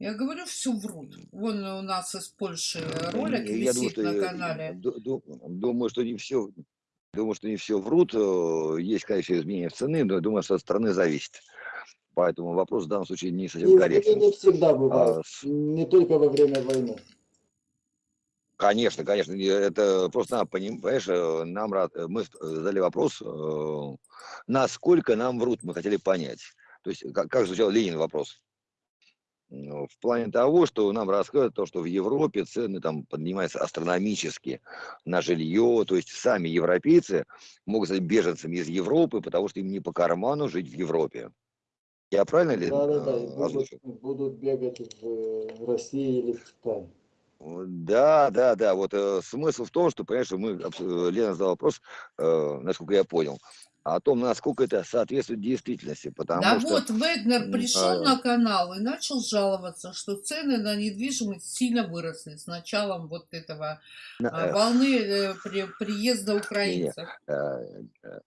Я говорю, все врут. Вон у нас из Польши ролик Я думаю, висит что, на канале. ду- ду- думаю, что не все, думаю, что не все врут. Э, Есть, конечно, изменения в цены, но я думаю, что от страны зависит. Поэтому вопрос в данном случае не совсем корректен. не всегда бывает. А, Не только во время войны. Конечно, конечно, не- это просто надо поним- понимаешь, э, нам рад, э, мы задали вопрос, э, насколько нам врут, мы хотели понять. То есть, как, как звучал Ленин вопрос? Ну, В плане того, что нам рассказывают то, что в Европе цены там поднимаются астрономически на жилье, то есть сами европейцы могут стать беженцами из Европы, потому что им не по карману жить в Европе. Я правильно ли Да, да, да. будут, будут бегать в России или в Китае. Да, да, да. Вот э, смысл в том, что, понимаешь, мы, э, Лена задала вопрос, э, насколько я понял, о том, насколько это соответствует действительности, потому Да что вот, Вегнер пришел а, на канал и начал жаловаться, что цены на недвижимость сильно выросли с началом вот этого на, э, волны э, при- приезда украинцев. э, э,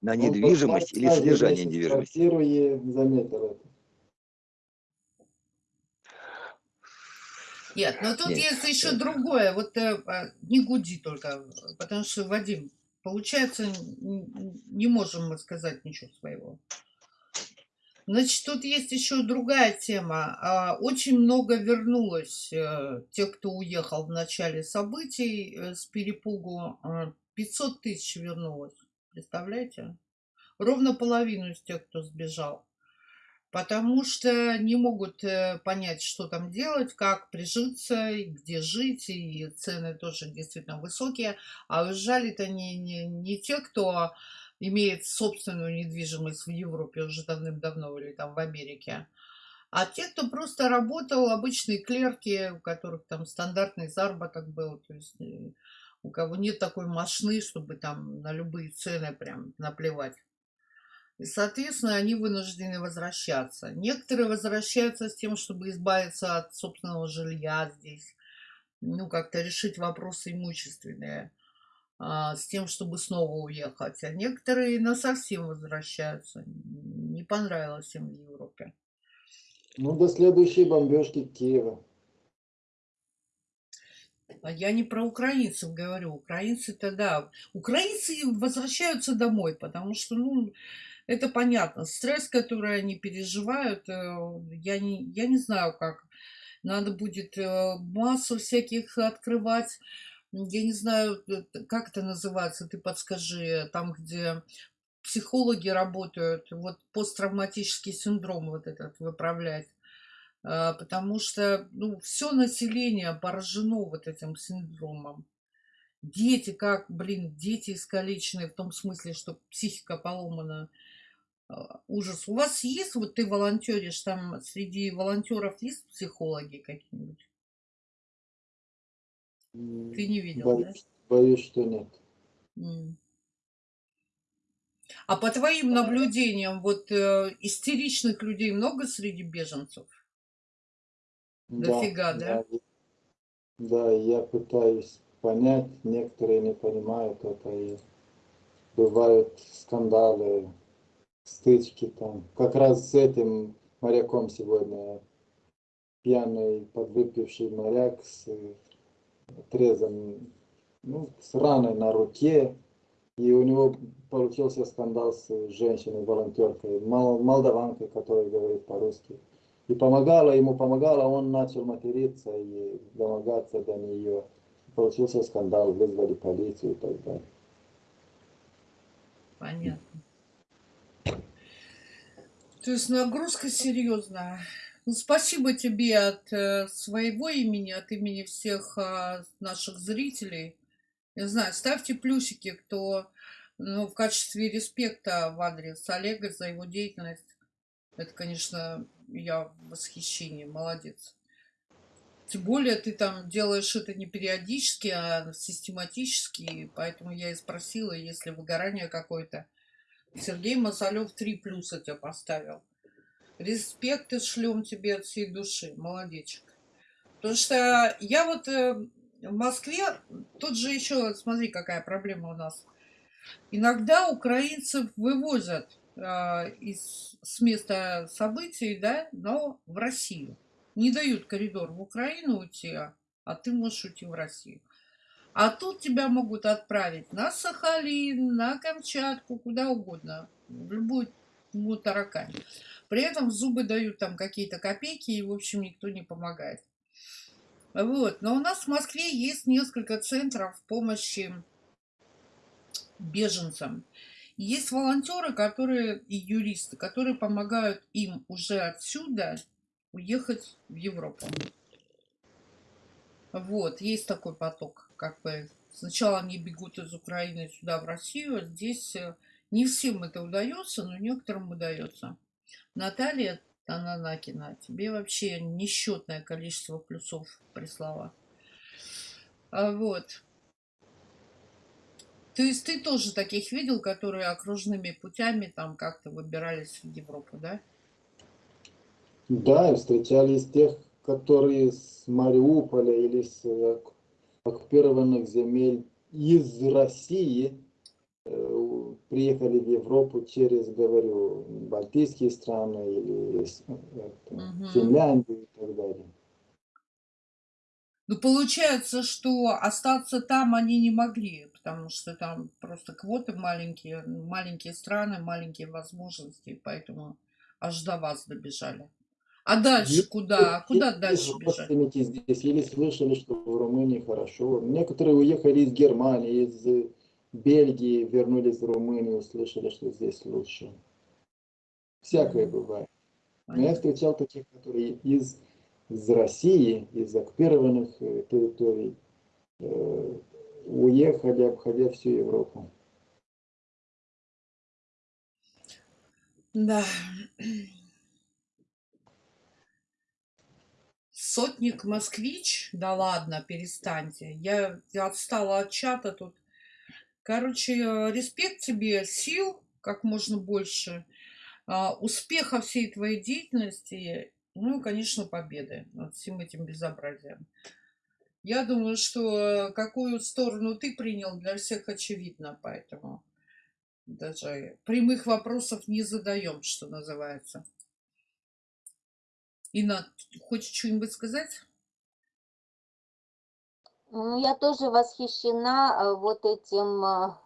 на Он недвижимость или содержание недвижимости. квартиру заметил это. Нет, но тут Нет, есть еще э, другое. Вот э, а, не гуди только, потому что, Вадим, получается, не можем мы сказать ничего своего. Значит, тут есть еще другая тема. А, Очень много вернулось э, тех, кто уехал в начале событий с перепугу. А, 500 тысяч вернулось. Представляете? Ровно половину из тех, кто сбежал. Потому что не могут э, понять, что там делать, как прижиться, где жить, и цены тоже действительно высокие. А уезжали-то не, не, не те, кто имеет собственную недвижимость в Европе уже давным-давно или там в Америке, А те, кто просто работал, обычные клерки, у которых там стандартный заработок был, то есть э, у кого нет такой мощны, чтобы там на любые цены прям наплевать. И, соответственно, они вынуждены возвращаться. Некоторые возвращаются с тем, чтобы избавиться от собственного жилья здесь, ну, как-то решить вопросы имущественные, а, с тем, чтобы снова уехать. А некоторые на совсем возвращаются. Не понравилось им в Европе. Ну, до следующей бомбежки Киева. А я не про украинцев говорю. Украинцы-то да. Украинцы возвращаются домой, потому что, ну, это понятно. Стресс, который они переживают, э, я не, я не знаю, как. Надо будет э, массу всяких открывать. Я не знаю, э, как это называется, ты подскажи, там, где психологи работают, вот посттравматический синдром вот этот выправлять. А, потому что ну, все население поражено вот этим синдромом. Дети, как, блин, дети искалеченные, в том смысле, что психика поломана. А, ужас. У вас есть, вот ты волонтеришь, там среди волонтеров есть психологи какие-нибудь? Ты не видел, боюсь, да? Боюсь, что нет. А по твоим наблюдениям, вот э, истеричных людей много среди беженцев? Дофига, да? Да, да, я пытаюсь понять, некоторые не понимают это, и бывают скандалы, стычки там. Как раз с этим моряком сегодня, пьяный, подвыпивший моряк с отрезом, ну, с раной на руке, и у него получился скандал с женщиной-волонтеркой, молдаванкой, которая говорит по-русски. И помогала ему, помогала, он начал материться и домогаться до нее. Получился скандал, вызвали полицию и так далее. Понятно. То есть нагрузка серьезная. Ну, спасибо тебе от э, своего имени, от имени всех э, наших зрителей. Не знаю, ставьте плюсики, кто ну, в качестве респекта в адрес Олега за его деятельность. Это, конечно, я в восхищении, молодец. Тем более ты там делаешь это не периодически, а систематически, поэтому я и спросила, если выгорание какое-то. Сергей Масалев 3 плюса тебя поставил. Респекты шлем тебе от всей души, молодечек. Потому что я вот э, в Москве, тут же еще, смотри, какая проблема у нас. Иногда украинцев вывозят а, из, с места событий, да, но в Россию. Не дают коридор в Украину уйти, а, а ты можешь уйти в Россию. А тут тебя могут отправить на Сахалин, на Камчатку, куда угодно, в любую ну, таракань. При этом зубы дают там какие-то копейки, и, в общем, никто не помогает. Вот. Но у нас в Москве есть несколько центров помощи беженцам. Есть волонтеры, которые и юристы, которые помогают им уже отсюда уехать в Европу. Вот, есть такой поток, как бы. Сначала они бегут из Украины сюда, в Россию, здесь э, не всем это удается, но некоторым удается. Наталья Тананакина, тебе вообще несчетное количество плюсов прислала. А вот. То есть ты тоже таких видел, которые окружными путями там как-то выбирались в Европу, да? Да, встречались тех, которые с Мариуполя или с э, оккупированных земель из России э, приехали в Европу через, говорю, Балтийские страны или угу. Финляндию и так далее. Ну, получается, что остаться там они не могли, потому что там просто квоты маленькие, маленькие страны, маленькие возможности, поэтому аж до вас добежали. А дальше куда? А куда дальше бежать? здесь, или слышали, что в Румынии хорошо. Некоторые уехали из Германии, из Бельгии, вернулись в Румынию, услышали, что здесь лучше. Всякое бывает. Но я встречал таких, которые из из России, из оккупированных э, территорий, э, уехали, обходя всю Европу. Да. Сотник Москвич? Да ладно, перестаньте. Я, отстала от чата тут. Короче, э, респект тебе, сил как можно больше, а, успеха всей твоей деятельности, ну и, конечно, победы над всем этим безобразием. Я думаю, что какую сторону ты принял, для всех очевидно, поэтому даже прямых вопросов не задаем, что называется. Инна, хочешь что-нибудь сказать? Ну, я тоже восхищена э, вот этим э,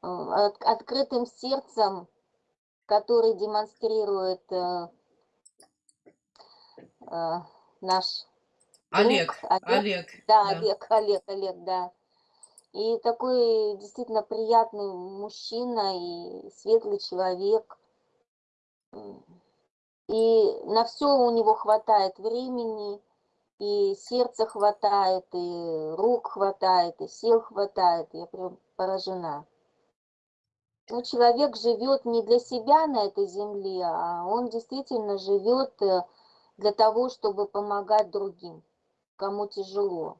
от- открытым сердцем, который демонстрирует э, наш Олег, друг Олег. Олег, Да, да. Олег, Олег, Олег, да. И такой действительно приятный мужчина и светлый человек. И на все у него хватает времени, и сердца хватает, и рук хватает, и сил хватает. Я прям поражена. Ну, человек живет не для себя на этой земле, а он действительно живет э, для того, чтобы помогать другим, кому тяжело.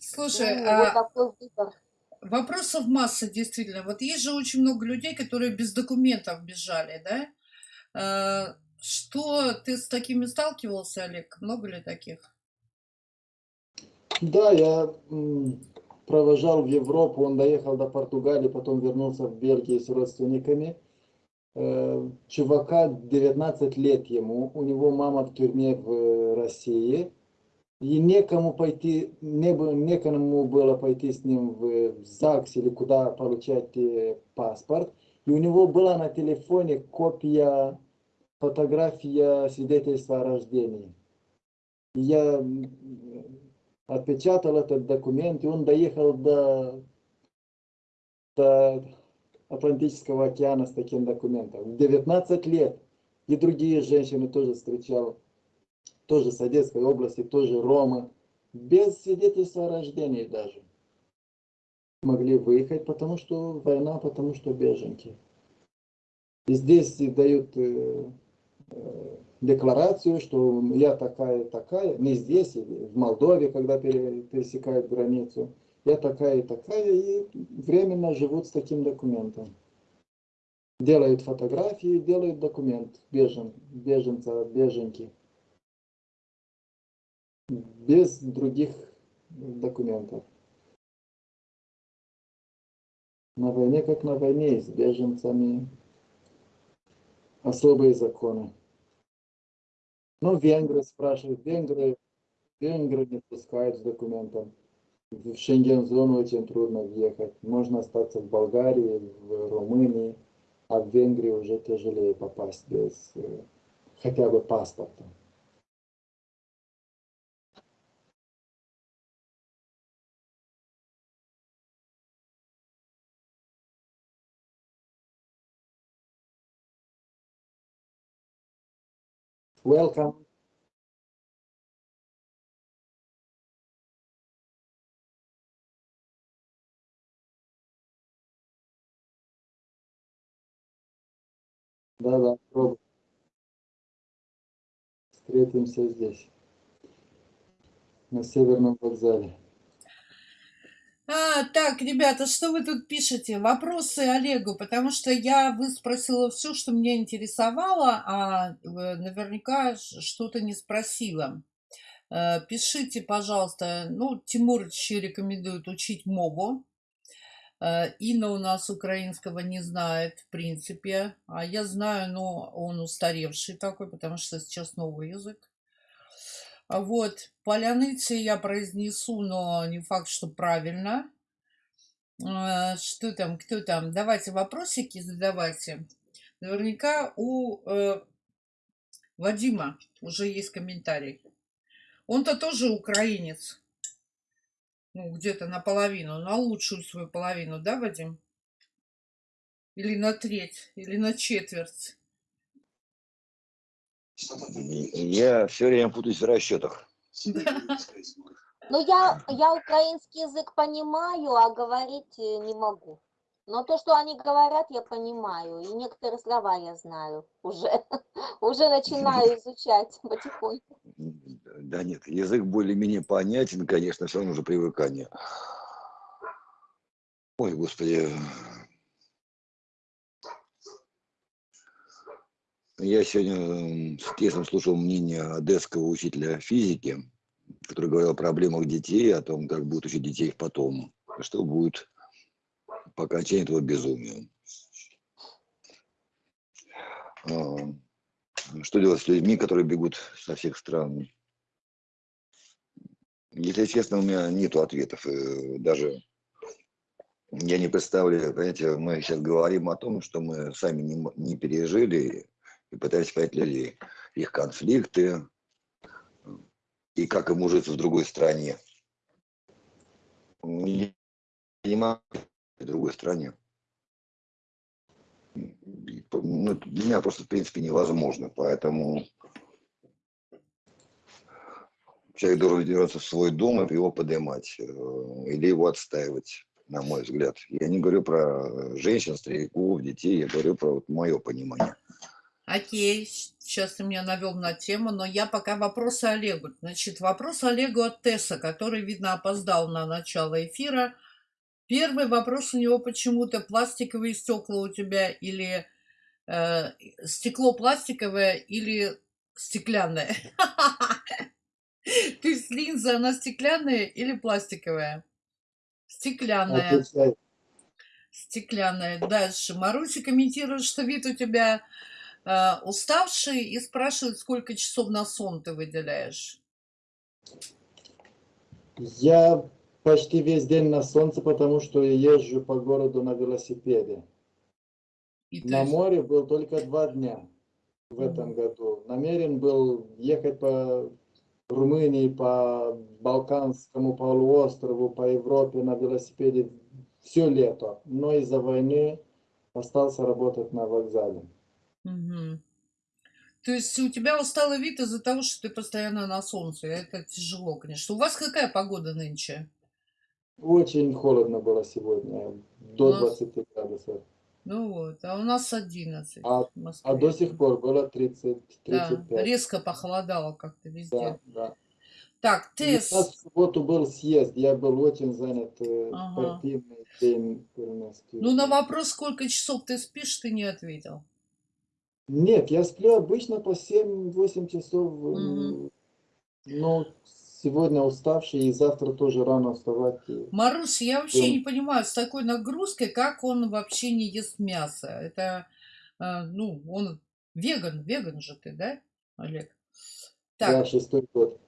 Слушай, Ну, вот а такой выбор. Вопросов масса, действительно. Вот есть же очень много людей, которые без документов бежали, да? Э, Что ты с такими сталкивался, Олег? Много ли таких? Да, я провожал в Европу, он доехал до Португалии, потом вернулся в Бельгию с родственниками. Э, Чувака 19 лет ему, у него мама в тюрьме в э, России. И некому пойти, не, бы- некому было пойти с ним в, ЗАГС или куда получать э, паспорт. И у него была на телефоне копия, фотография свидетельства о рождении. И я отпечатал этот документ, и он доехал до, до Атлантического океана с таким документом. В 19 лет. И другие женщины тоже встречал, тоже с Одесской области, тоже Рома, без свидетельства о рождении даже. Могли выехать, потому что война, потому что беженки. И здесь дают э, э, декларацию, что я такая такая, не здесь, или в Молдове, когда пере- пересекают границу, я такая и такая, и временно живут с таким документом. Делают фотографии, делают документ бежен, беженца, беженки. Без других документов. На войне, как на войне, с беженцами особые законы. Ну, венгры спрашивают, венгры, венгры не пускают с документом. В Шенген-зону очень трудно въехать. Можно остаться в Болгарии, в Румынии, а в Венгрии уже тяжелее попасть без э, хотя бы паспорта. Welcome. Да-да, пробуй. Встретимся здесь, на Северном вокзале. А, так, ребята, что вы тут пишете? Вопросы Олегу, потому что я выспросила все, что меня интересовало, а э, наверняка что-то не спросила. Э, Пишите, пожалуйста. Ну, Тимурыч рекомендует учить мову. Э, Инна у нас украинского не знает, в принципе. А я знаю, но он устаревший такой, потому что сейчас новый язык. А Вот, поляныцы я произнесу, но не факт, что правильно. А, Что там, кто там? Давайте вопросики задавайте. Наверняка у э, Вадима уже есть комментарий. Он-то тоже украинец. Ну, где-то наполовину, на лучшую свою половину, да, Вадим? Или на треть, или на четверть. Я все время путаюсь в расчетах. Ну, я, я украинский язык понимаю, а говорить э, не могу. Но то, что они говорят, я понимаю, и некоторые слова я знаю уже, уже начинаю изучать потихоньку. Да нет, язык более-менее понятен, конечно, все равно уже привыкание. Ой, господи. Я сегодня с интересом слушал мнение одесского учителя физики, который говорил о проблемах детей, о том, как будут учить детей потом, что будет по окончании этого безумия. А, Что делать с людьми, которые бегут со всех стран? Если честно, у меня нету ответов. э, Даже я не представляю, понимаете, мы сейчас говорим о том, что мы сами не, не пережили и пытаемся понять людей, их конфликты и как им ужиться в другой стране. Не понимаю, в другой стране. Ну, для меня просто, в принципе, невозможно. Поэтому человек должен вернуться в свой дом и его поднимать. э, Или его отстаивать, на мой взгляд. Я не говорю про женщин, стариков, детей. Я говорю про вот мое понимание. Окей, сейчас ты меня навел на тему, но я пока вопросы Олегу. Значит, вопрос Олегу от Тесса, который, видно, опоздал на начало эфира. Первый вопрос у него почему-то пластиковые стекла у тебя или э, стекло пластиковое или стеклянное. То есть линза, она стеклянная или пластиковая? Стеклянная. Стеклянная. Дальше. Маруся комментирует, что вид у тебя э, уставший и спрашивает, сколько часов на сон ты выделяешь. Я почти весь день на солнце, потому что езжу по городу на велосипеде. И На есть- море был только два дня в этом году. Намерен был ехать по Румынии, по Балканскому полуострову, по Европе на велосипеде все лето. Но из-за войны остался работать на вокзале. Мгм. То есть у тебя усталый вид из-за того, что ты постоянно на солнце. Это тяжело, конечно. У вас какая погода нынче? Очень холодно было сегодня, до У нас- 20 градусов. Ну вот, а у нас 11 А- в. А до сих пор было 30, Да, 35. резко похолодало как-то везде. Да, да. Так, У нас Тесс, в субботу был съезд, я был очень занят, э, Ага. партийный день ну на вопрос, сколько часов ты спишь, ты не ответил. Нет, я сплю обычно по 7-8 часов, э, Мгм. но сегодня уставший и завтра тоже рано вставать. и- Марусь, я вообще М. не понимаю, с такой нагрузкой, как он вообще не ест мясо. Это, э, ну, он веган, веган же ты, да, Олег? Да, Так, шестой год.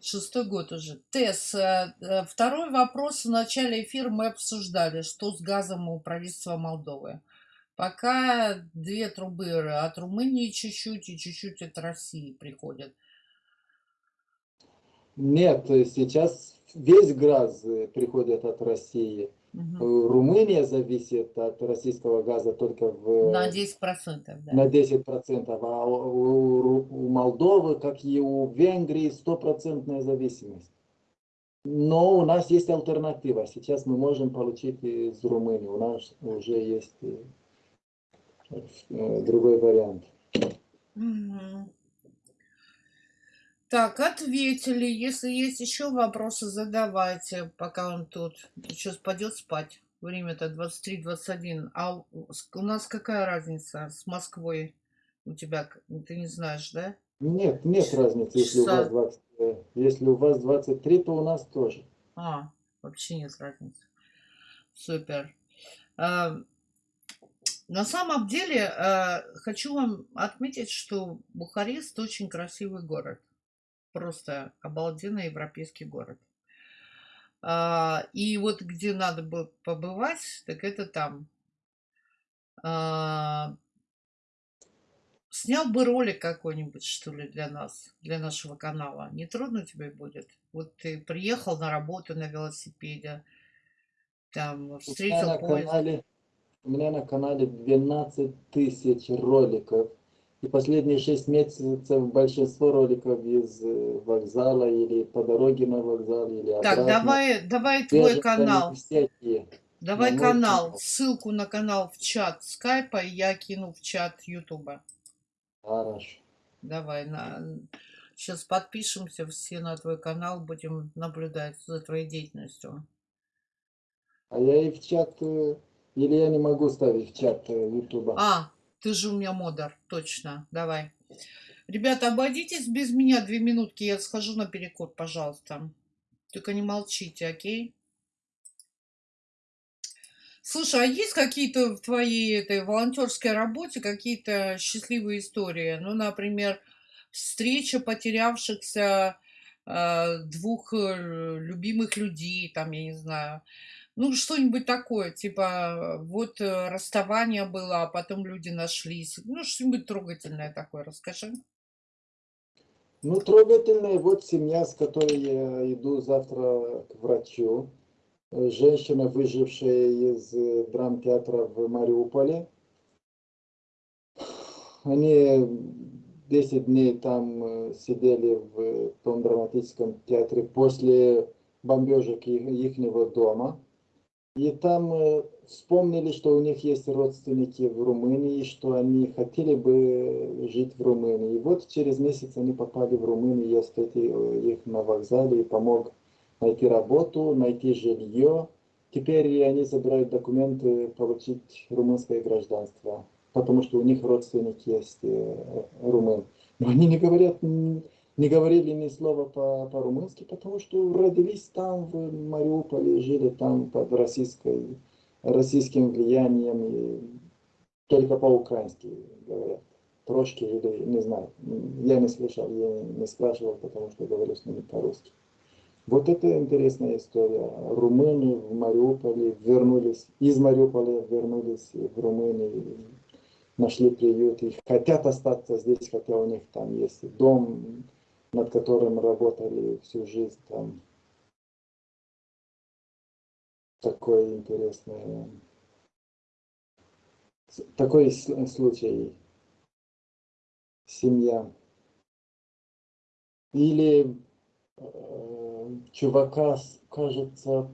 шестой год уже. Тесс, э, э, второй вопрос. В начале эфира мы обсуждали, что с газом у правительства Молдовы. Пока две трубы от Румынии чуть-чуть и чуть-чуть от России приходят. Нет, сейчас весь газ э, приходит от России. Э, Румыния зависит от российского газа только в, На 10%, да. на 10%, а у, у- Молдовы, как и у Венгрии, стопроцентная зависимость. Но у нас есть альтернатива. Сейчас мы можем получить из Румынии. У нас уже есть э, другой вариант. Так, ответили. Если есть еще вопросы, задавайте, пока он тут. Сейчас пойдет спать. Время-то 23-21. А у нас какая разница с Москвой? У тебя, ты не знаешь, да? Нет, нет разницы, если у Часа. вас 20, э, если у вас 23, то у нас тоже. А, вообще нет разницы. Супер. На самом деле, а, хочу вам отметить, что Бухарест очень красивый город. Просто обалденный европейский город. А, И вот где надо бы побывать, так это там. А, Снял бы ролик какой-нибудь, что ли, для нас, для нашего канала. Не трудно тебе будет? Вот ты приехал на работу на велосипеде, там встретил поезд. У меня на канале 12 тысяч роликов. И последние 6 месяцев большинство роликов из э, вокзала или по дороге на вокзал или Так, обратно. давай, давай Те твой канал. всякие. Давай мой канал, канал. ссылку на канал в чат скайпа, я кину в чат ютуба. Хорошо. Давай, на... сейчас подпишемся все на твой канал, будем наблюдать за твоей деятельностью. А я и в чат, э, или я не могу ставить в чат э, Ютуба. А, ты же у меня модер, точно, давай. Ребята, обойдитесь без меня две минутки, я схожу на перекур, пожалуйста. Только не молчите, окей? Слушай, а есть какие-то в твоей этой волонтерской работе какие-то счастливые истории? Ну, например, встреча потерявшихся э, двух э, любимых людей, там, я не знаю. Ну, что-нибудь такое, типа, вот э, расставание было, а потом люди нашлись. Ну, что-нибудь трогательное такое, расскажи. Ну, трогательная вот семья, с которой я иду завтра к врачу. Э, Женщина, выжившая из э, драмтеатра в Мариуполе. Они 10 дней там сидели в том драматическом театре после бомбежек их дома. И там э, вспомнили, что у них есть родственники в Румынии, что они хотели бы жить в Румынии. И вот через месяц они попали в Румынию, я встретил их на вокзале и помог найти работу, найти жилье. Теперь они забирают документы, получить румынское гражданство, потому что у них родственники есть э, румын. Но они не говорят, не говорили ни слова по- по-румынски, потому что родились там, в Мариуполе, жили там под российской, российским влиянием, и только по-украински говорят. Трошки или не знаю. Я не слышал, я не спрашивал, потому что говорю с ними по-русски. Вот это интересная история. Румыны в Мариуполе вернулись, из Мариуполя вернулись в Румынию, нашли приют и хотят остаться здесь, хотя у них там есть дом, над которым работали всю жизнь там. Такой интересный, такой случай. Семья. Или э, чувака, кажется,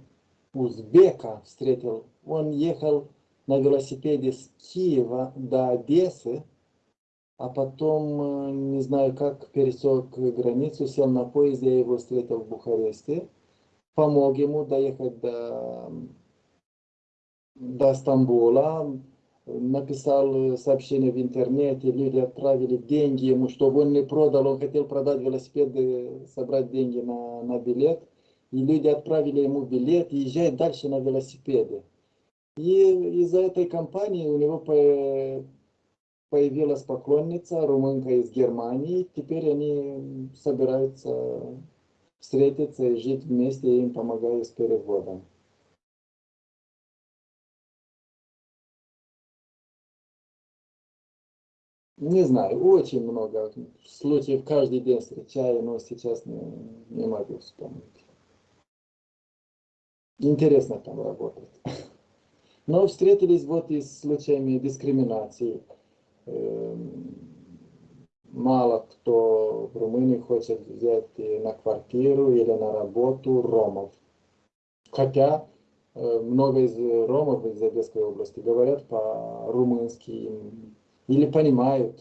узбека встретил. Он ехал на велосипеде с Киева до Одессы, а потом, э, не знаю как, пересек границу, сел на поезд, я его встретил в Бухаресте, помог ему доехать до, до Стамбула, написал сообщение в интернете, люди отправили деньги ему, чтобы он не продал, он хотел продать велосипед, и собрать деньги на, на билет, и люди отправили ему билет, езжай дальше на велосипеде. И из-за этой компании у него появилась поклонница, румынка из Германии, теперь они собираются встретиться и жить вместе, я им помогаю с переводом. Не знаю, очень много случаев каждый день встречаю, но сейчас не, не могу вспомнить. Интересно там работать. Но встретились вот и с случаями дискриминации. Эм, Мало кто в Румынии хочет взять на квартиру или на работу ромов. Хотя э, много из ромов из Одесской области говорят по-румынски или понимают,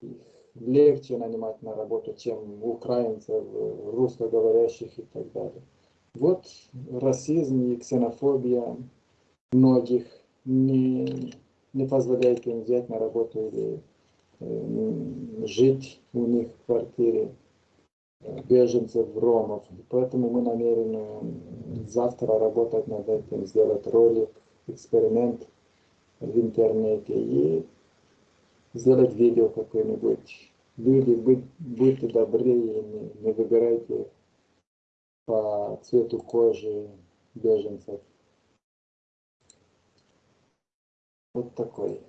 их легче нанимать на работу, чем украинцев, э, русскоговорящих и так далее. Вот расизм и ксенофобия многих не, не позволяет им взять на работу или э, жить у них в квартире э, беженцев, ромов. Поэтому мы намерены завтра работать над этим, сделать ролик, эксперимент в интернете и сделать видео какое-нибудь. Люди, будь, будьте добры и не, не выбирайте по цвету кожи беженцев. Вот такой.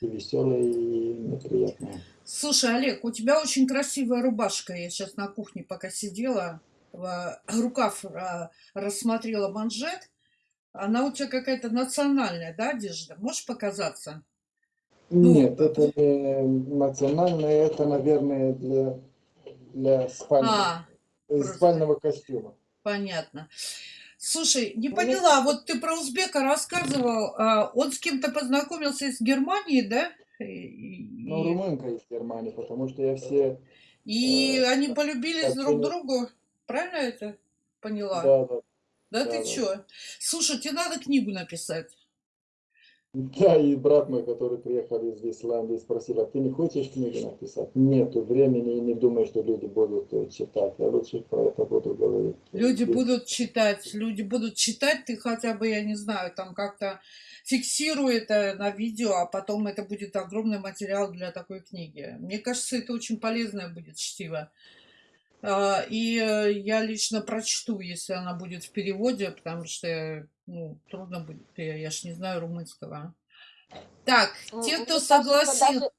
И веселый, и неприятный. Слушай, Олег, у тебя очень красивая рубашка. Я сейчас на кухне пока сидела, в- рукав а, рассмотрела манжет. Она у тебя какая-то национальная, да, одежда? Можешь показаться? Ну, Нет, это не национальное, это, наверное, для, для спальни- А, э, спального костюма. понятно. Слушай, не Ну, поняла, вот ты про узбека рассказывал, а, он с кем-то познакомился из Германии, да? И, Ну, румынка из Германии, потому что я все... и э, они полюбились друг другу, правильно это поняла? Да, да. Да да, ты да. чё? Слушай, тебе надо книгу написать. Да, и брат мой, который приехал из Исландии, спросил, а ты не хочешь книгу написать? Нету времени и не думаю, что люди будут э, читать. Я лучше про это буду говорить. Люди Здесь. будут читать, люди будут читать, ты хотя бы, я не знаю, там как-то фиксируй это на видео, а потом это будет огромный материал для такой книги. Мне кажется, это очень полезное будет чтиво. А, И э, я лично прочту, если она будет в переводе, потому что ну, трудно будет, я, я ж не знаю румынского. Так, те, мне кто кажется, согласил... Даже,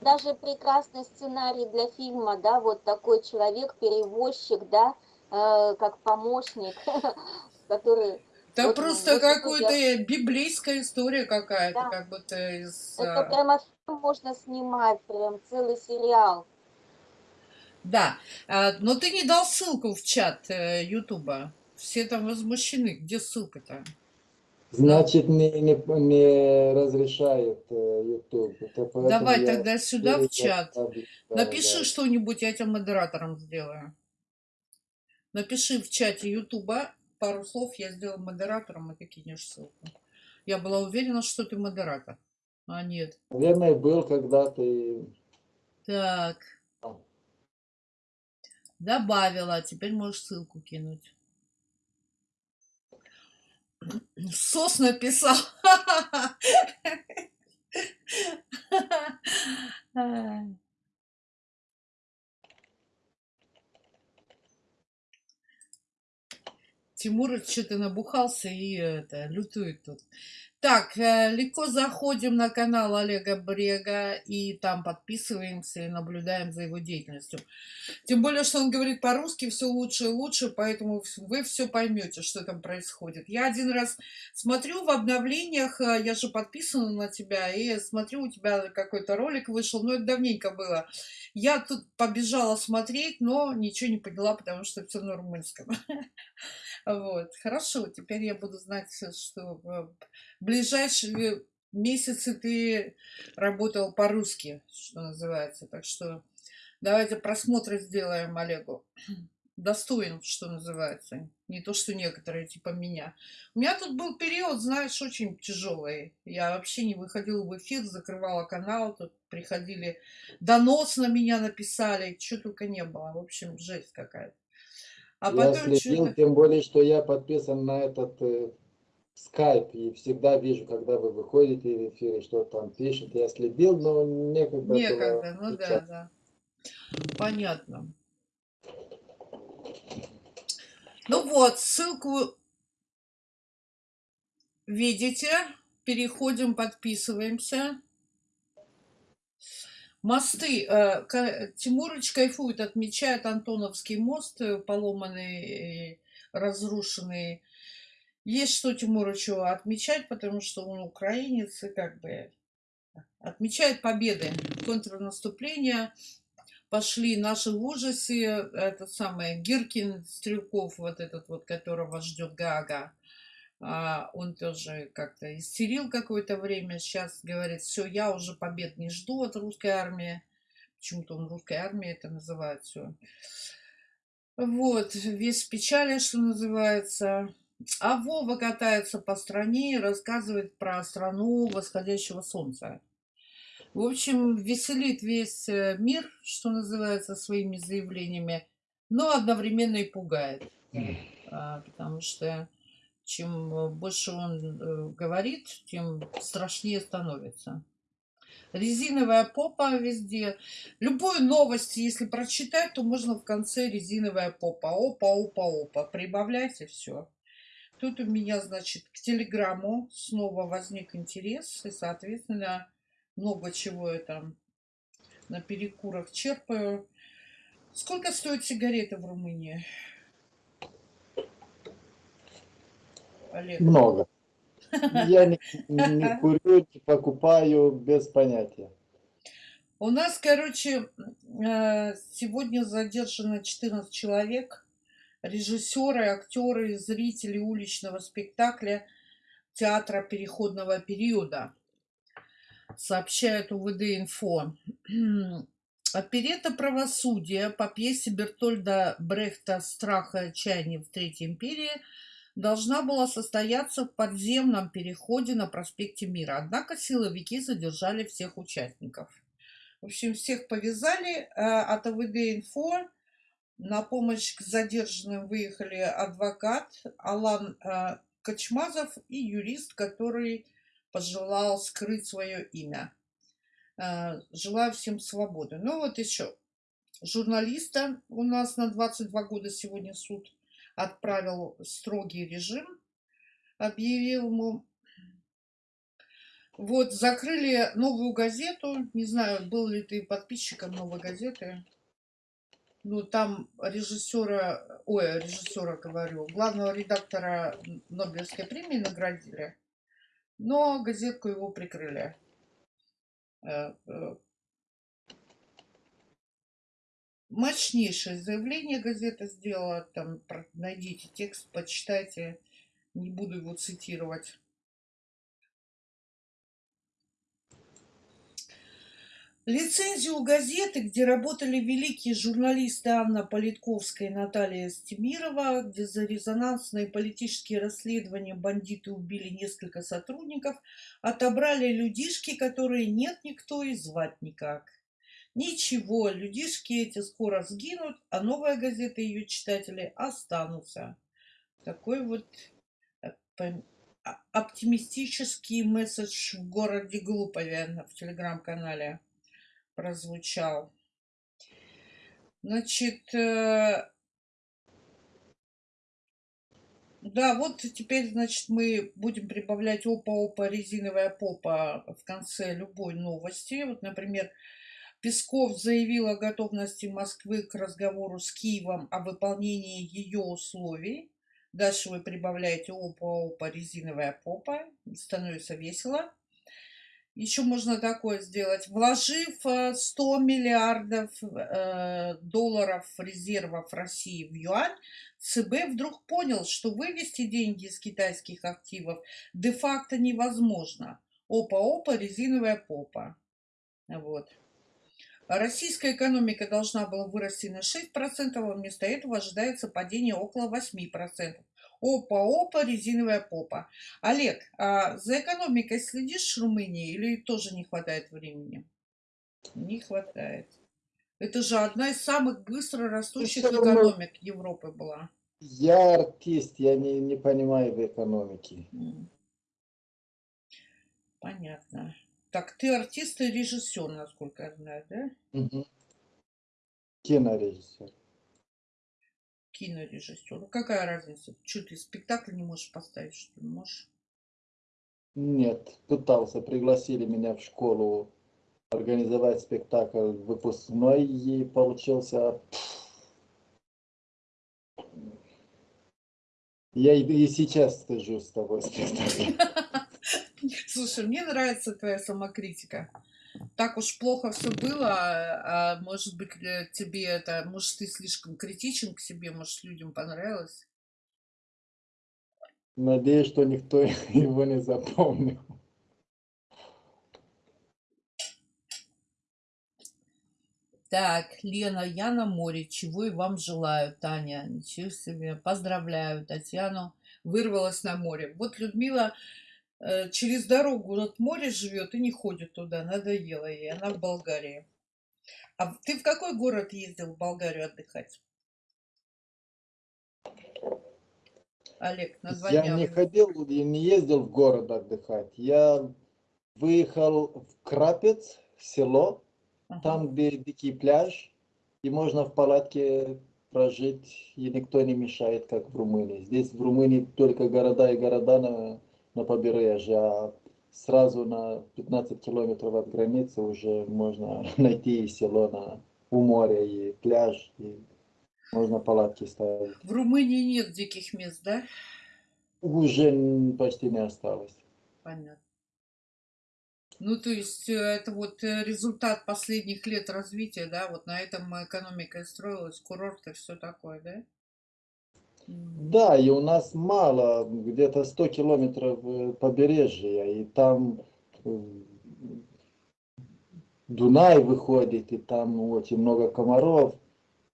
даже прекрасный сценарий для фильма, да, вот такой человек, перевозчик, да, э, как помощник, который... Да вот, просто вот какая-то библейская история какая-то, Да. как будто из... Это а, прямо можно снимать, прям целый сериал. Да, а, но ты не дал ссылку в чат э, Ютуба. Все там возмущены. Где ссылка-то? Значит, не, не, не разрешает э, YouTube. Это Давай тогда сюда в чат. оставлю. Да, Напиши да. что-нибудь, я тебя модератором сделаю. Напиши в чате Ютуба пару слов, я сделаю модератором, и ты кинешь ссылку. Я была уверена, что ты модератор. А нет. Наверное, был когда-то и... Так. Добавила, теперь можешь ссылку кинуть. Сос написал. Тимур что-то набухался и это, лютует тут. Так, э, легко заходим на канал Олега Брега и там подписываемся и наблюдаем за его деятельностью. Тем более, что он говорит по-русски все лучше и лучше, поэтому вы все поймете, что там происходит. Я один раз смотрю в обновлениях, э, я же подписана на тебя, и смотрю, у тебя какой-то ролик вышел, но это давненько было. Я тут побежала смотреть, но ничего не поняла, потому что все на румынском. Вот, хорошо, теперь я буду знать, что в ближайшие месяцы ты работал по-русски, что называется. Так что давайте просмотры сделаем Олегу. Достоин, что называется. Не то, что некоторые, типа меня. У меня тут был период, знаешь, очень тяжелый. Я вообще не выходила в эфир, закрывала канал, тут приходили, донос на меня написали, что только не было. В общем, жесть какая-то. А я потом следил, тем более, что я подписан на этот э, скайп и всегда вижу, когда вы выходите в эфир и что там пишете. Я следил, но некогда было Некогда, ну да, отвечать. да. Понятно. Ну вот, ссылку видите. Переходим, подписываемся. Мосты. э, Тимурыч кайфует, отмечает Антоновский мост, э, поломанный, э, разрушенный. Есть что Тимурычу отмечать, потому что он украинец и как бы отмечает победы, контрнаступления. Пошли наши в ужасе. Это самое Гиркин, Стрелков, вот этот вот, которого ждет Гага. А, он тоже как-то истерил какое-то время. Сейчас говорит, все, я уже побед не жду от русской армии. Почему-то он русской армией это называет все. Вот, весь печали, что называется. А Вова катается по стране и рассказывает про страну восходящего солнца. В общем, веселит весь э, мир, что называется, своими заявлениями, но одновременно и пугает. А, Потому что чем э, больше он э, говорит, тем страшнее становится. Резиновая попа везде. Любую новость, если прочитать, то можно в конце резиновая попа. Опа, опа, опа. Прибавляйте все. Тут у меня, значит, к телеграмму снова возник интерес. И, соответственно, много чего я там на перекурах черпаю. Сколько стоят сигареты в Румынии? Олег. Много. Я не, не курю, не покупаю, без понятия. У нас, короче, э, сегодня задержано 14 человек режиссеры, актеры, зрители уличного спектакля театра переходного периода, сообщает УВД-инфо. Оперета «Правосудие» по пьесе Бертольда Брехта «Страх и отчаяние в Третьей империи» должна была состояться в подземном переходе на проспекте Мира. Однако силовики задержали всех участников. В общем, всех повязали. Э, от АВД-инфо на помощь к задержанным выехали адвокат Алан э, Кочмазов и юрист, который пожелал скрыть свое имя. Э, желаю всем свободы. Ну вот еще. Журналиста у нас на 22 года сегодня суд отправил строгий режим, объявил ему. Вот, закрыли новую газету. Не знаю, был ли ты подписчиком новой газеты. Ну, там режиссера, ой, режиссера говорю, главного редактора Нобелевской премии наградили, но газетку его прикрыли. Э, э, мощнейшее заявление газета сделала. Там найдите текст, почитайте. Не буду его цитировать. Лицензию газеты, где работали великие журналисты Анна Политковская и Наталья Стемирова, где за резонансные политические расследования бандиты убили несколько сотрудников, отобрали людишки, которые нет никто и звать никак. Ничего, людишки эти скоро сгинут, а новая газета и ее читатели останутся. Такой вот э, а, оптимистический месседж в городе Глупове в телеграм-канале прозвучал. Значит, э, да, вот теперь, значит, мы будем прибавлять опа-опа, резиновая попа в конце любой новости. Вот, например, Песков заявил о готовности Москвы к разговору с Киевом о выполнении ее условий. Дальше вы прибавляете опа-опа, резиновая попа. Становится весело. Еще можно такое сделать. Вложив 100 э, миллиардов э, долларов резервов России в юань, ЦБ вдруг понял, что вывести деньги из китайских активов де-факто невозможно. Опа-опа, резиновая попа. Вот. Российская экономика должна была вырасти на 6%, а вместо этого ожидается падение около 8%. Опа-опа, резиновая попа. Олег, а за экономикой следишь в Румынии или тоже не хватает времени? Не хватает. Это же одна из самых быстро растущих экономик Европы была. Я артист, я не, не понимаю в экономике. Понятно. Так, ты артист и режиссер, насколько я знаю, да? Угу. Кинорежиссер кинорежиссер. Какая разница? Что ты спектакль не можешь поставить, что ли? Можешь? Нет, пытался, пригласили меня в школу организовать спектакль выпускной, и получился... Я и, сейчас стыжусь с тобой спектаклем. Слушай, мне нравится твоя самокритика так уж плохо все было, а, а может быть тебе это, может ты слишком критичен к себе, может людям понравилось? Надеюсь, что никто его не запомнил. Так, Лена, я на море, чего и вам желаю, Таня. Ничего себе, поздравляю Татьяну, вырвалась на море. Вот Людмила через дорогу от моря живет и не ходит туда, надоело ей, она в Болгарии. А ты в какой город ездил в Болгарию отдыхать? Олег, название. Я не ходил, я не ездил в город отдыхать. Я выехал в Крапец, село, ага. там, где дикий пляж, и можно в палатке прожить, и никто не мешает, как в Румынии. Здесь в Румынии только города и города на побережье, а сразу на 15 километров от границы уже можно найти село на, у моря, и пляж, и можно палатки ставить. В Румынии нет диких мест, да? Уже почти не осталось. Понятно. Ну, то есть э, это вот э, результат последних лет развития, да, вот на этом экономика строилась, курорты, все такое, да? Да, и у нас мало, где-то 100 километров э, побережья, и там э, Дунай выходит, и там очень много комаров.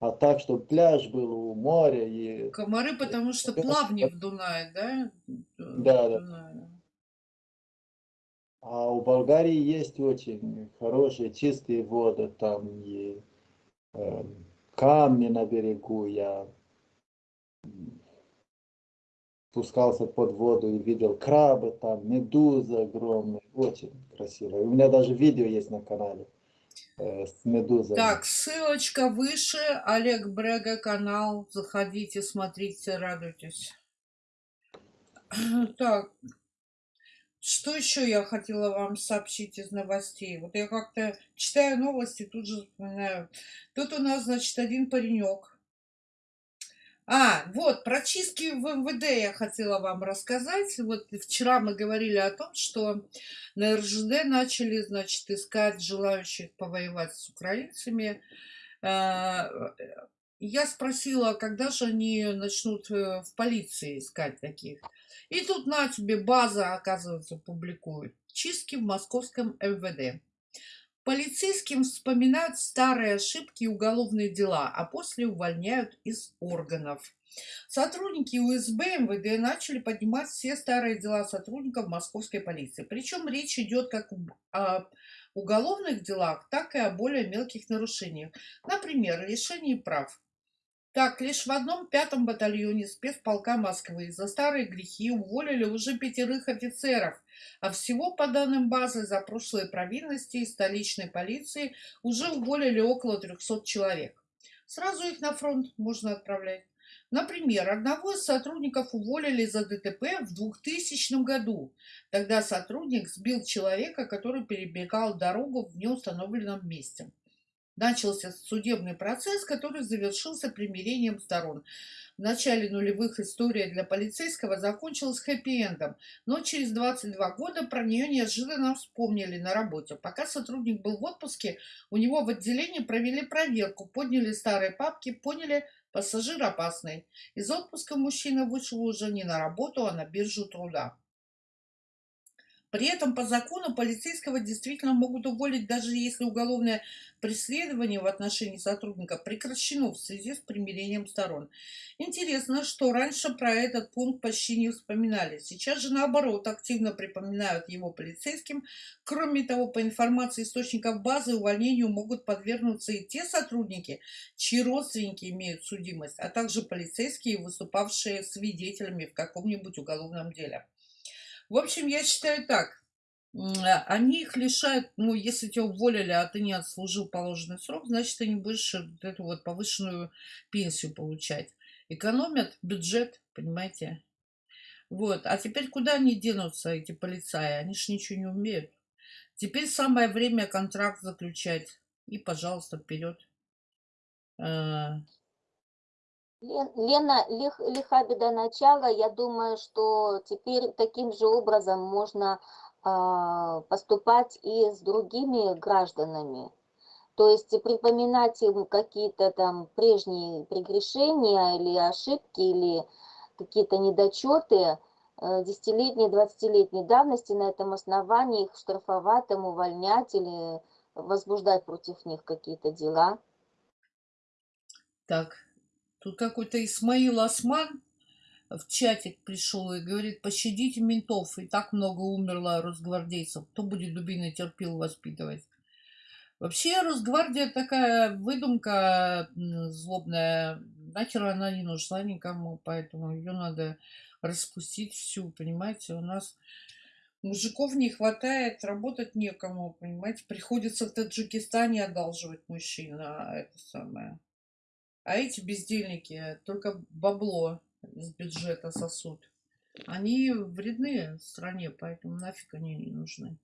А так, чтобы пляж был у моря и Комары, потому что плавни в Дунае, да? Да, да. Дунае. А у Болгарии есть очень хорошие чистые воды, там и э, камни на берегу. Я спускался под воду и видел крабы там, медузы огромные, очень красиво. У меня даже видео есть на канале э, с медузами. Так, ссылочка выше, Олег Брега канал, заходите, смотрите, радуйтесь. Так, что еще я хотела вам сообщить из новостей? Вот я как-то читаю новости, тут же вспоминаю. Тут у нас, значит, один паренек. А, вот, про чистки в МВД я хотела вам рассказать. Вот вчера мы говорили о том, что на РЖД начали, значит, искать желающих повоевать с украинцами. Э, Я спросила, когда же они начнут э, в полиции искать таких. И тут на тебе база, оказывается, публикует. Чистки в московском МВД. Полицейским вспоминают старые ошибки и уголовные дела, а после увольняют из органов. Сотрудники УСБ МВД начали поднимать все старые дела сотрудников московской полиции. Причем речь идет как о уголовных делах, так и о более мелких нарушениях. Например, лишении прав. Так, лишь в одном пятом батальоне спецполка Москвы за старые грехи уволили уже пятерых офицеров, а всего, по данным базы, за прошлые провинности из столичной полиции уже уволили около 300 человек. Сразу их на фронт можно отправлять. Например, одного из сотрудников уволили за ДТП в 2000 году. Тогда сотрудник сбил человека, который перебегал дорогу в неустановленном месте. Начался судебный процесс, который завершился примирением сторон. В начале нулевых история для полицейского закончилась хэппи-эндом, но через 22 года про нее неожиданно вспомнили на работе. Пока сотрудник был в отпуске, у него в отделении провели проверку, подняли старые папки, поняли, пассажир опасный. Из отпуска мужчина вышел уже не на работу, а на биржу труда. При этом по закону полицейского действительно могут уволить, даже если уголовное преследование в отношении сотрудника прекращено в связи с примирением сторон. Интересно, что раньше про этот пункт почти не вспоминали. Сейчас же наоборот активно припоминают его полицейским. Кроме того, по информации источников базы, увольнению могут подвергнуться и те сотрудники, чьи родственники имеют судимость, а также полицейские, выступавшие свидетелями в каком-нибудь уголовном деле. В общем, я считаю так. А, Они их лишают, ну, если тебя уволили, а ты не отслужил положенный срок, значит, ты не будешь вот эту вот повышенную пенсию получать. Экономят бюджет, понимаете? Вот. А теперь куда они денутся, эти полицаи? Они ж ничего не умеют. Теперь самое время контракт заключать. И, пожалуйста, вперед. Лен- Лена, лих, лиха беда начала. Я думаю, что теперь таким же образом можно а, поступать и с другими гражданами. То есть припоминать им какие-то там прежние прегрешения или ошибки, или какие-то недочеты э, десятилетней, двадцатилетней давности, на этом основании их штрафовать, там, увольнять или возбуждать против них какие-то дела. Так, тут какой-то Исмаил Осман в чатик пришел и говорит, пощадите ментов, и так много умерло росгвардейцев. Кто будет дубиной терпил воспитывать? Вообще Росгвардия такая выдумка злобная. Нахер она не нужна никому, поэтому ее надо распустить всю, понимаете? У нас мужиков не хватает, работать некому, понимаете? Приходится в Таджикистане одалживать на это самое. А эти бездельники только бабло из бюджета сосут. Они вредны стране, поэтому нафиг они не нужны.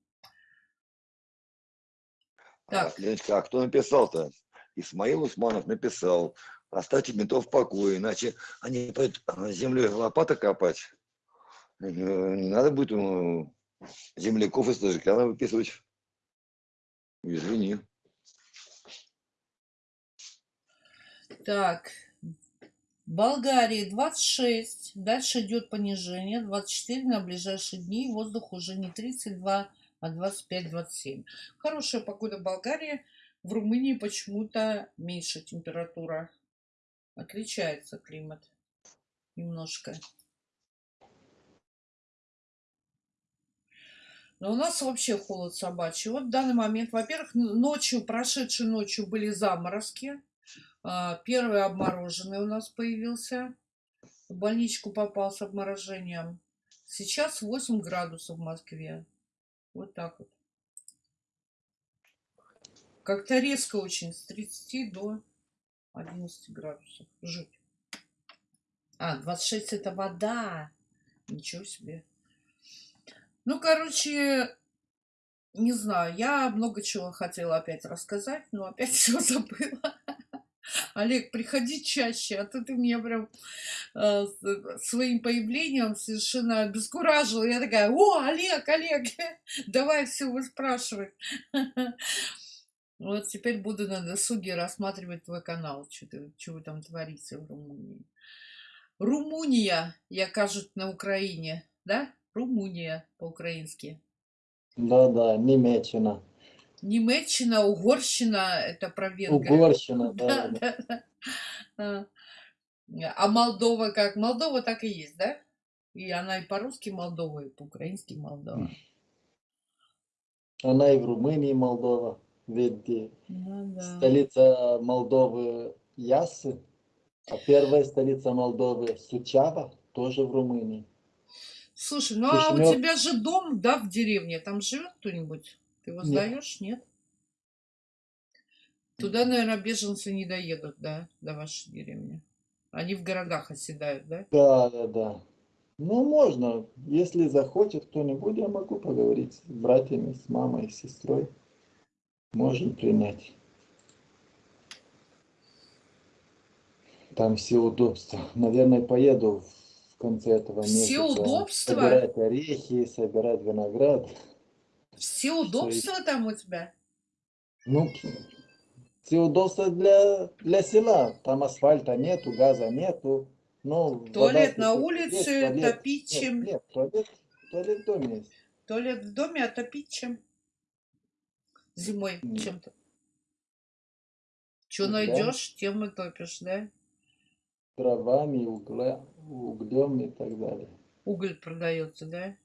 А, Так. Леночка, а кто написал-то? Исмаил Усманов написал. Оставьте ментов в покое, иначе они пойдут землей лопата копать. Э, Не надо будет земляков из Таджикистана выписывать. Извини. Так, Болгарии 26, дальше идет понижение, 24 на ближайшие дни, воздух уже не 32, а 25-27. Хорошая погода в Болгарии, в Румынии почему-то меньше температура. Отличается климат немножко. Но у нас вообще холод собачий. Вот в данный момент, во-первых, ночью, прошедшей ночью были заморозки. А, Первый обмороженный у нас появился. В больничку попал с обморожением. Сейчас 8 градусов в Москве. Вот так вот. Как-то резко очень, с 30 до 11 градусов. Жуть. А, 26 это вода. Ничего себе. Ну, короче, не знаю, я много чего хотела опять рассказать, но опять все забыла. Олег, приходи чаще, а то ты меня прям э, своим появлением совершенно обескуражила. Я такая, о, Олег, Олег, давай все выспрашивать. Вот теперь буду на досуге рассматривать твой канал, что, ты, что там творите в Румынии. Румуния, я кажут, на Украине, да? Румуния по-украински. Да-да, Немеччина, Немеччина, Угорщина, это про Венгрию. Угорщина, да, Да, да. да, да. А а Молдова как? Молдова так и есть, да? И она и по-русски Молдова, и по-украински Молдова. Она и в Румынии, Молдова. Ведь э, Ну да. столица Молдовы Яссы, а первая столица Молдовы Сучава тоже в Румынии. Слушай, ну а у Кишинев. тебя же дом, да, в деревне? Там живет кто-нибудь? Ты его Нет. сдаешь, нет? Туда, наверное, беженцы не доедут, да, до вашей деревни. Они в городах оседают, да? Да, да, да. Ну, можно, если захочет кто-нибудь, я могу поговорить с братьями, с мамой, с сестрой. Можем принять. Там все удобства. Наверное, поеду в конце этого Все месяца. удобства? Собирать орехи, собирать виноград. Все удобства там у тебя? Ну, все удобства для, для села. Там асфальта нету, газа нету. Ну, вода Туалет на тут есть, улице, туалет- топить Нет, чем? нет, туалет, туалет в доме есть. Туалет в доме, а топить чем? Зимой чем-то. Что Да. найдешь, тем и топишь, да? Дровами, угля, углем и так далее. Уголь продается, да?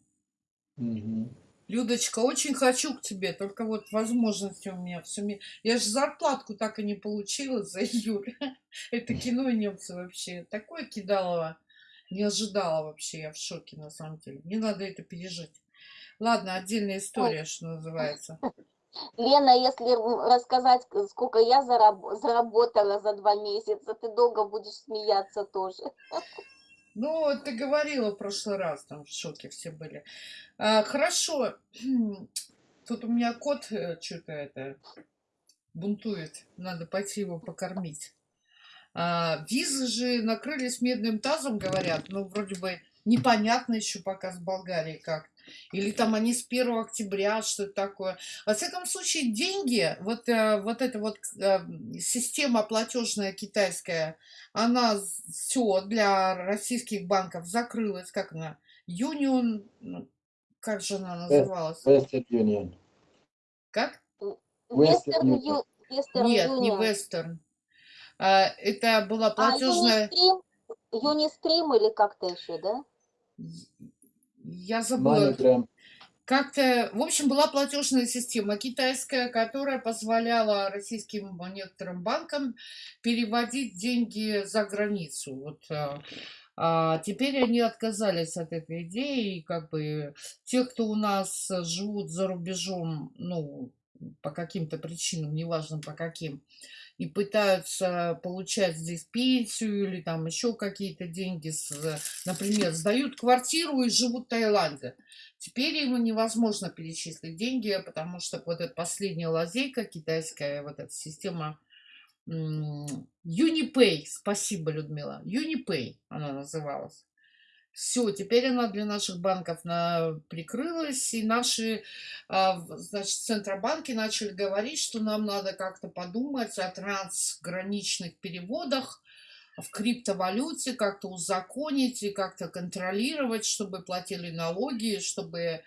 Мгм. Людочка, очень хочу к тебе, только вот возможности у меня все. Я же зарплатку так и не получила за июль. Это кино немцы вообще. Такое кидалово. Не ожидала вообще, я в шоке на самом деле. Мне надо это пережить. Ладно, отдельная история, что называется. Лена, если рассказать, сколько я зараб- заработала за два месяца, ты долго будешь смеяться тоже. Ну, ты говорила в прошлый раз, там в шоке все были. А, хорошо. Тут у меня кот что-то это бунтует. Надо пойти его покормить. А, визы же накрылись медным тазом, говорят. Ну, вроде бы непонятно еще пока с Болгарией как. Или там они с 1 октября, что это такое. Во всяком случае, деньги, вот, э, вот эта вот э, система платежная китайская, она все для российских банков закрылась. Как она? Union, ну, как же она называлась? Western Union. Как? Western Western Union. Нет, не. Western. А, Это была А, платежная... Unistream, Unistream или как-то еще, да? Я забыла. MoneyGram. Как-то, в общем, была платежная система китайская, которая позволяла российским некоторым банкам переводить деньги за границу. Вот, а, а теперь они отказались от этой идеи, и как бы те, кто у нас живут за рубежом, ну, по каким-то причинам, неважно по каким, и пытаются получать здесь пенсию или там еще какие-то деньги, с, например, сдают квартиру и живут в Таиланде. Теперь ему невозможно перечислить деньги, потому что вот эта последняя лазейка китайская, вот эта система Unipay, спасибо, Людмила, Unipay она называлась. Все, теперь она для наших банков на, прикрылась, и наши, а, значит, центробанки начали говорить, что нам надо как-то подумать о трансграничных переводах, в криптовалюте, как-то узаконить и как-то контролировать, чтобы платили налоги, чтобы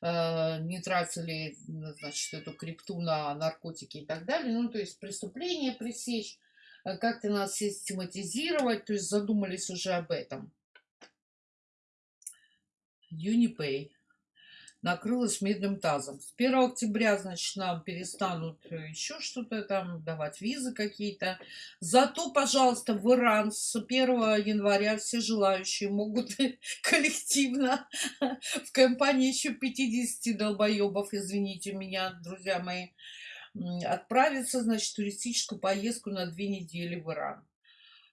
э, не тратили, значит, эту крипту на наркотики и так далее. Ну, то есть преступления пресечь, э, как-то нас систематизировать, то есть задумались уже об этом. Unipay накрылась медным тазом. С 1 октября, значит, нам перестанут э, еще что-то там давать визы какие-то. Зато, пожалуйста, в Иран с 1 января все желающие могут коллективно в компании еще 50 долбоебов, извините меня, друзья мои, отправиться, значит, в туристическую поездку на две недели в Иран.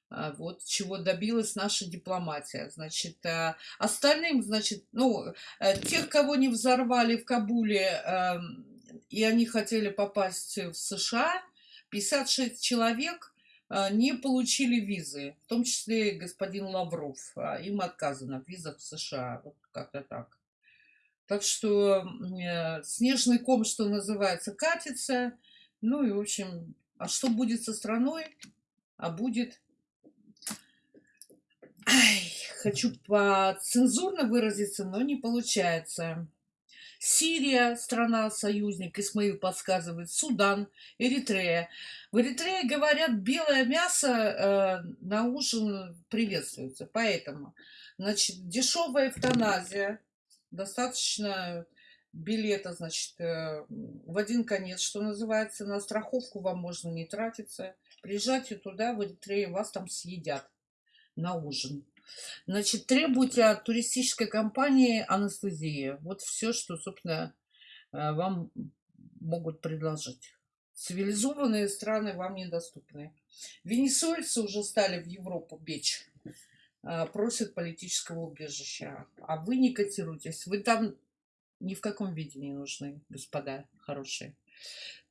А, Вот чего добилась наша дипломатия. Значит, а, остальным, значит, ну, э, тех, кого не взорвали в Кабуле, эм, и они хотели попасть в США, 56 человек э, не получили визы, в том числе господин Лавров. А, Им отказано в визах в США. Вот как-то так. Так что э, снежный ком, что называется, катится. Ну и, в общем, а что будет со страной? А будет Ай, хочу поцензурно выразиться, но не получается. Сирия, страна-союзник, Исмаил подсказывает, Судан, Эритрея. В Эритрее, говорят, белое мясо э, на ужин приветствуется. Поэтому, значит, дешевая эвтаназия, достаточно билета, значит, э, в один конец, что называется, на страховку вам можно не тратиться. Приезжайте туда, в Эритрею, вас там съедят на ужин. Значит, требуйте от туристической компании анестезии. Вот все, что, собственно, э, вам могут предложить. Цивилизованные страны вам недоступны. Венесуэльцы уже стали в Европу бечь. э, Просят политического убежища. А вы не котируйтесь. Вы там ни в каком виде не нужны, господа хорошие.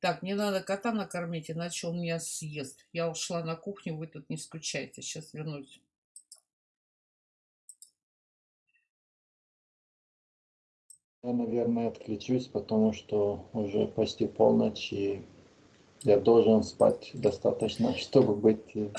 Так, мне надо кота накормить, иначе он меня съест. Я ушла на кухню, вы тут не скучайте. Сейчас вернусь. Я, наверное, отключусь, потому что уже почти полночь, и я должен спать достаточно, чтобы быть... э,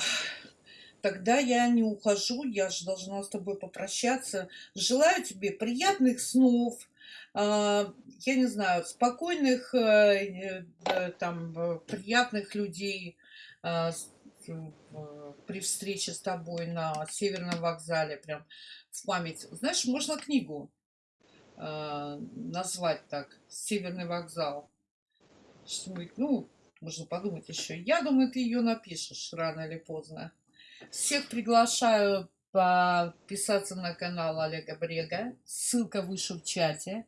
Тогда я не ухожу, я же должна с тобой попрощаться. Желаю тебе приятных снов, а, я не знаю, спокойных, э, э, там, приятных людей а, при встрече с тобой на Северном вокзале, прям в память. Знаешь, можно книгу назвать так, Северный вокзал. Что-нибудь, ну, можно подумать еще. Я думаю, ты ее напишешь рано или поздно. Всех приглашаю подписаться на канал Олега Брега. Ссылка выше в чате.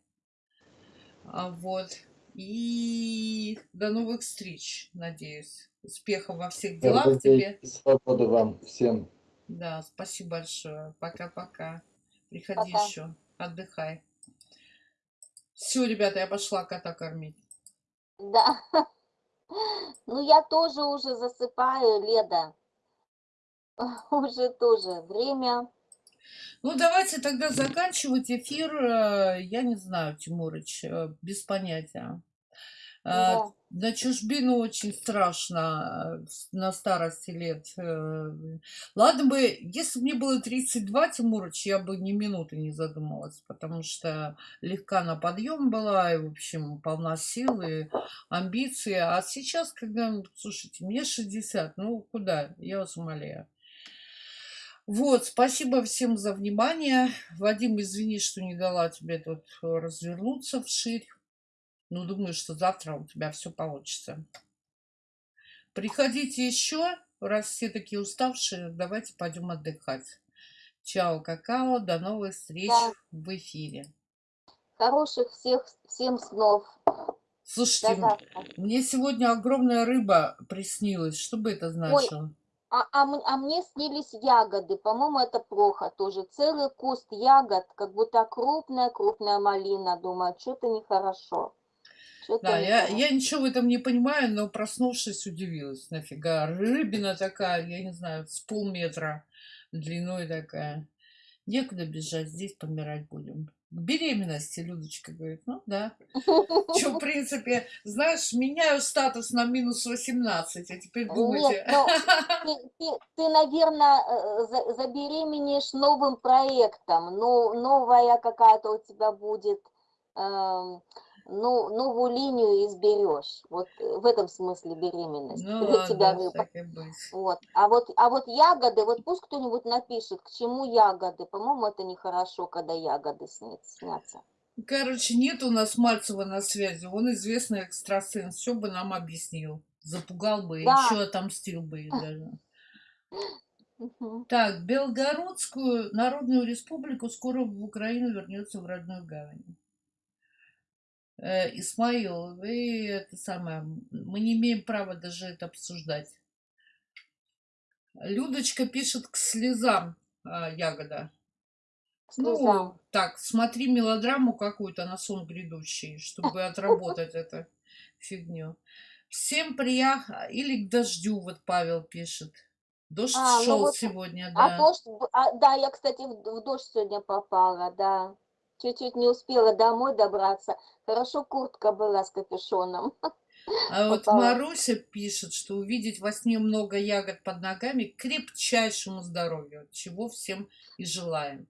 А, Вот. И до новых встреч, надеюсь. Успехов во всех делах Здоровья тебе. свободы вам всем. Да, спасибо большое. Пока-пока. Приходи Пока. еще. Отдыхай. Все, ребята, я пошла кота кормить. Да. Ну, я тоже уже засыпаю, Леда. Уже тоже время. Ну, давайте тогда заканчивать эфир. Э, Я не знаю, Тимурыч, э, без понятия. А, Да. На чужбину очень страшно э, на старости лет. э. Ладно бы, если бы мне было 32, Тимурыч, я бы ни минуты не задумалась, потому что легка на подъем была, и, в общем, полна сил и амбиций. А сейчас, когда, ну, слушайте, мне 60, ну куда, я вас умоляю. Вот, спасибо всем за внимание. Вадим, извини, что не дала тебе тут развернуться вширь. Ну, думаю, что завтра у тебя все получится. Приходите еще, раз все такие уставшие, давайте пойдем отдыхать. Чао, какао, до новых встреч Да. в эфире. Хороших всех, всем снов. Слушайте, мне сегодня огромная рыба приснилась. Что бы это значило? А, а, м- а мне снились ягоды. По-моему, это плохо тоже. Целый куст ягод, как будто крупная-крупная малина. Думаю, что-то нехорошо. Что-то Да, я, я ничего в этом не понимаю, но проснувшись, удивилась. Нафига? Рыбина такая, я не знаю, с полметра длиной такая. Некуда бежать, здесь помирать будем. беременности, Людочка говорит. Ну да. Что, в принципе, знаешь, меняю статус на минус 18, а теперь думайте. Нет, но ты, ты, ты, наверное, э, за- забеременеешь новым проектом, но новая какая-то у тебя будет, эм, ну, новую линию изберешь. Вот э, в этом смысле беременность Ну для тебя ладно, рыба. и быть. Вот. А вот, а вот ягоды, вот пусть кто-нибудь напишет, к чему ягоды. По-моему, это нехорошо, когда ягоды снят- снятся. Короче, нет у нас Мальцева на связи. Он известный экстрасенс. Все бы нам объяснил. Запугал бы, Да. еще отомстил бы даже. Так, Белгородскую Народную Республику скоро в Украину вернется в родную гавань. Э, Исмаил, вы это самое, мы не имеем права даже это обсуждать. Людочка пишет к слезам, а, ягода. Ну, Слезам. так, смотри мелодраму какую-то на сон грядущий, чтобы отработать эту фигню. Всем приях... Или к дождю, вот Павел пишет. Дождь А, ну шел вот, сегодня, А да. дождь, б- а, да, я, кстати, в, в дождь сегодня попала, да. Чуть-чуть не успела домой добраться. Хорошо куртка была с капюшоном. А вот. Маруся пишет, что увидеть во сне много ягод под ногами к крепчайшему здоровью, чего всем и желаем.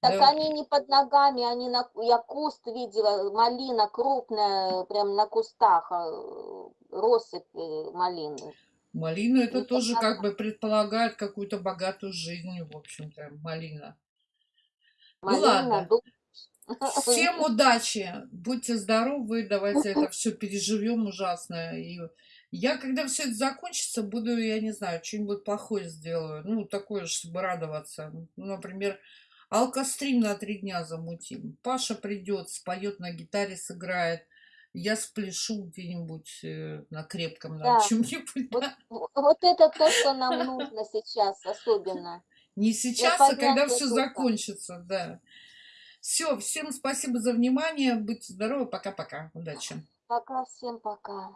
Так Да, они не под ногами, они на, я куст видела, малина крупная, прям на кустах, э, россыпь э, малины. малина это не тоже как бы предполагает какую-то богатую жизнь, в общем-то, малина. Ну Малина, ладно. дуб. Всем удачи, будьте здоровы, давайте это все переживем ужасно. И я, когда все это закончится, буду, я не знаю, что-нибудь плохое сделаю. Ну, такое, чтобы радоваться. Ну, например, алкострим на три дня замутим. Паша придет, споет на гитаре, сыграет. Я спляшу где-нибудь э, на крепком, на Да. чем-нибудь. Вот, да. вот это то, что нам нужно сейчас особенно. Не сейчас, а когда все закончится, да. Все, всем спасибо за внимание. Будьте здоровы. Пока-пока. Удачи. Пока, всем пока.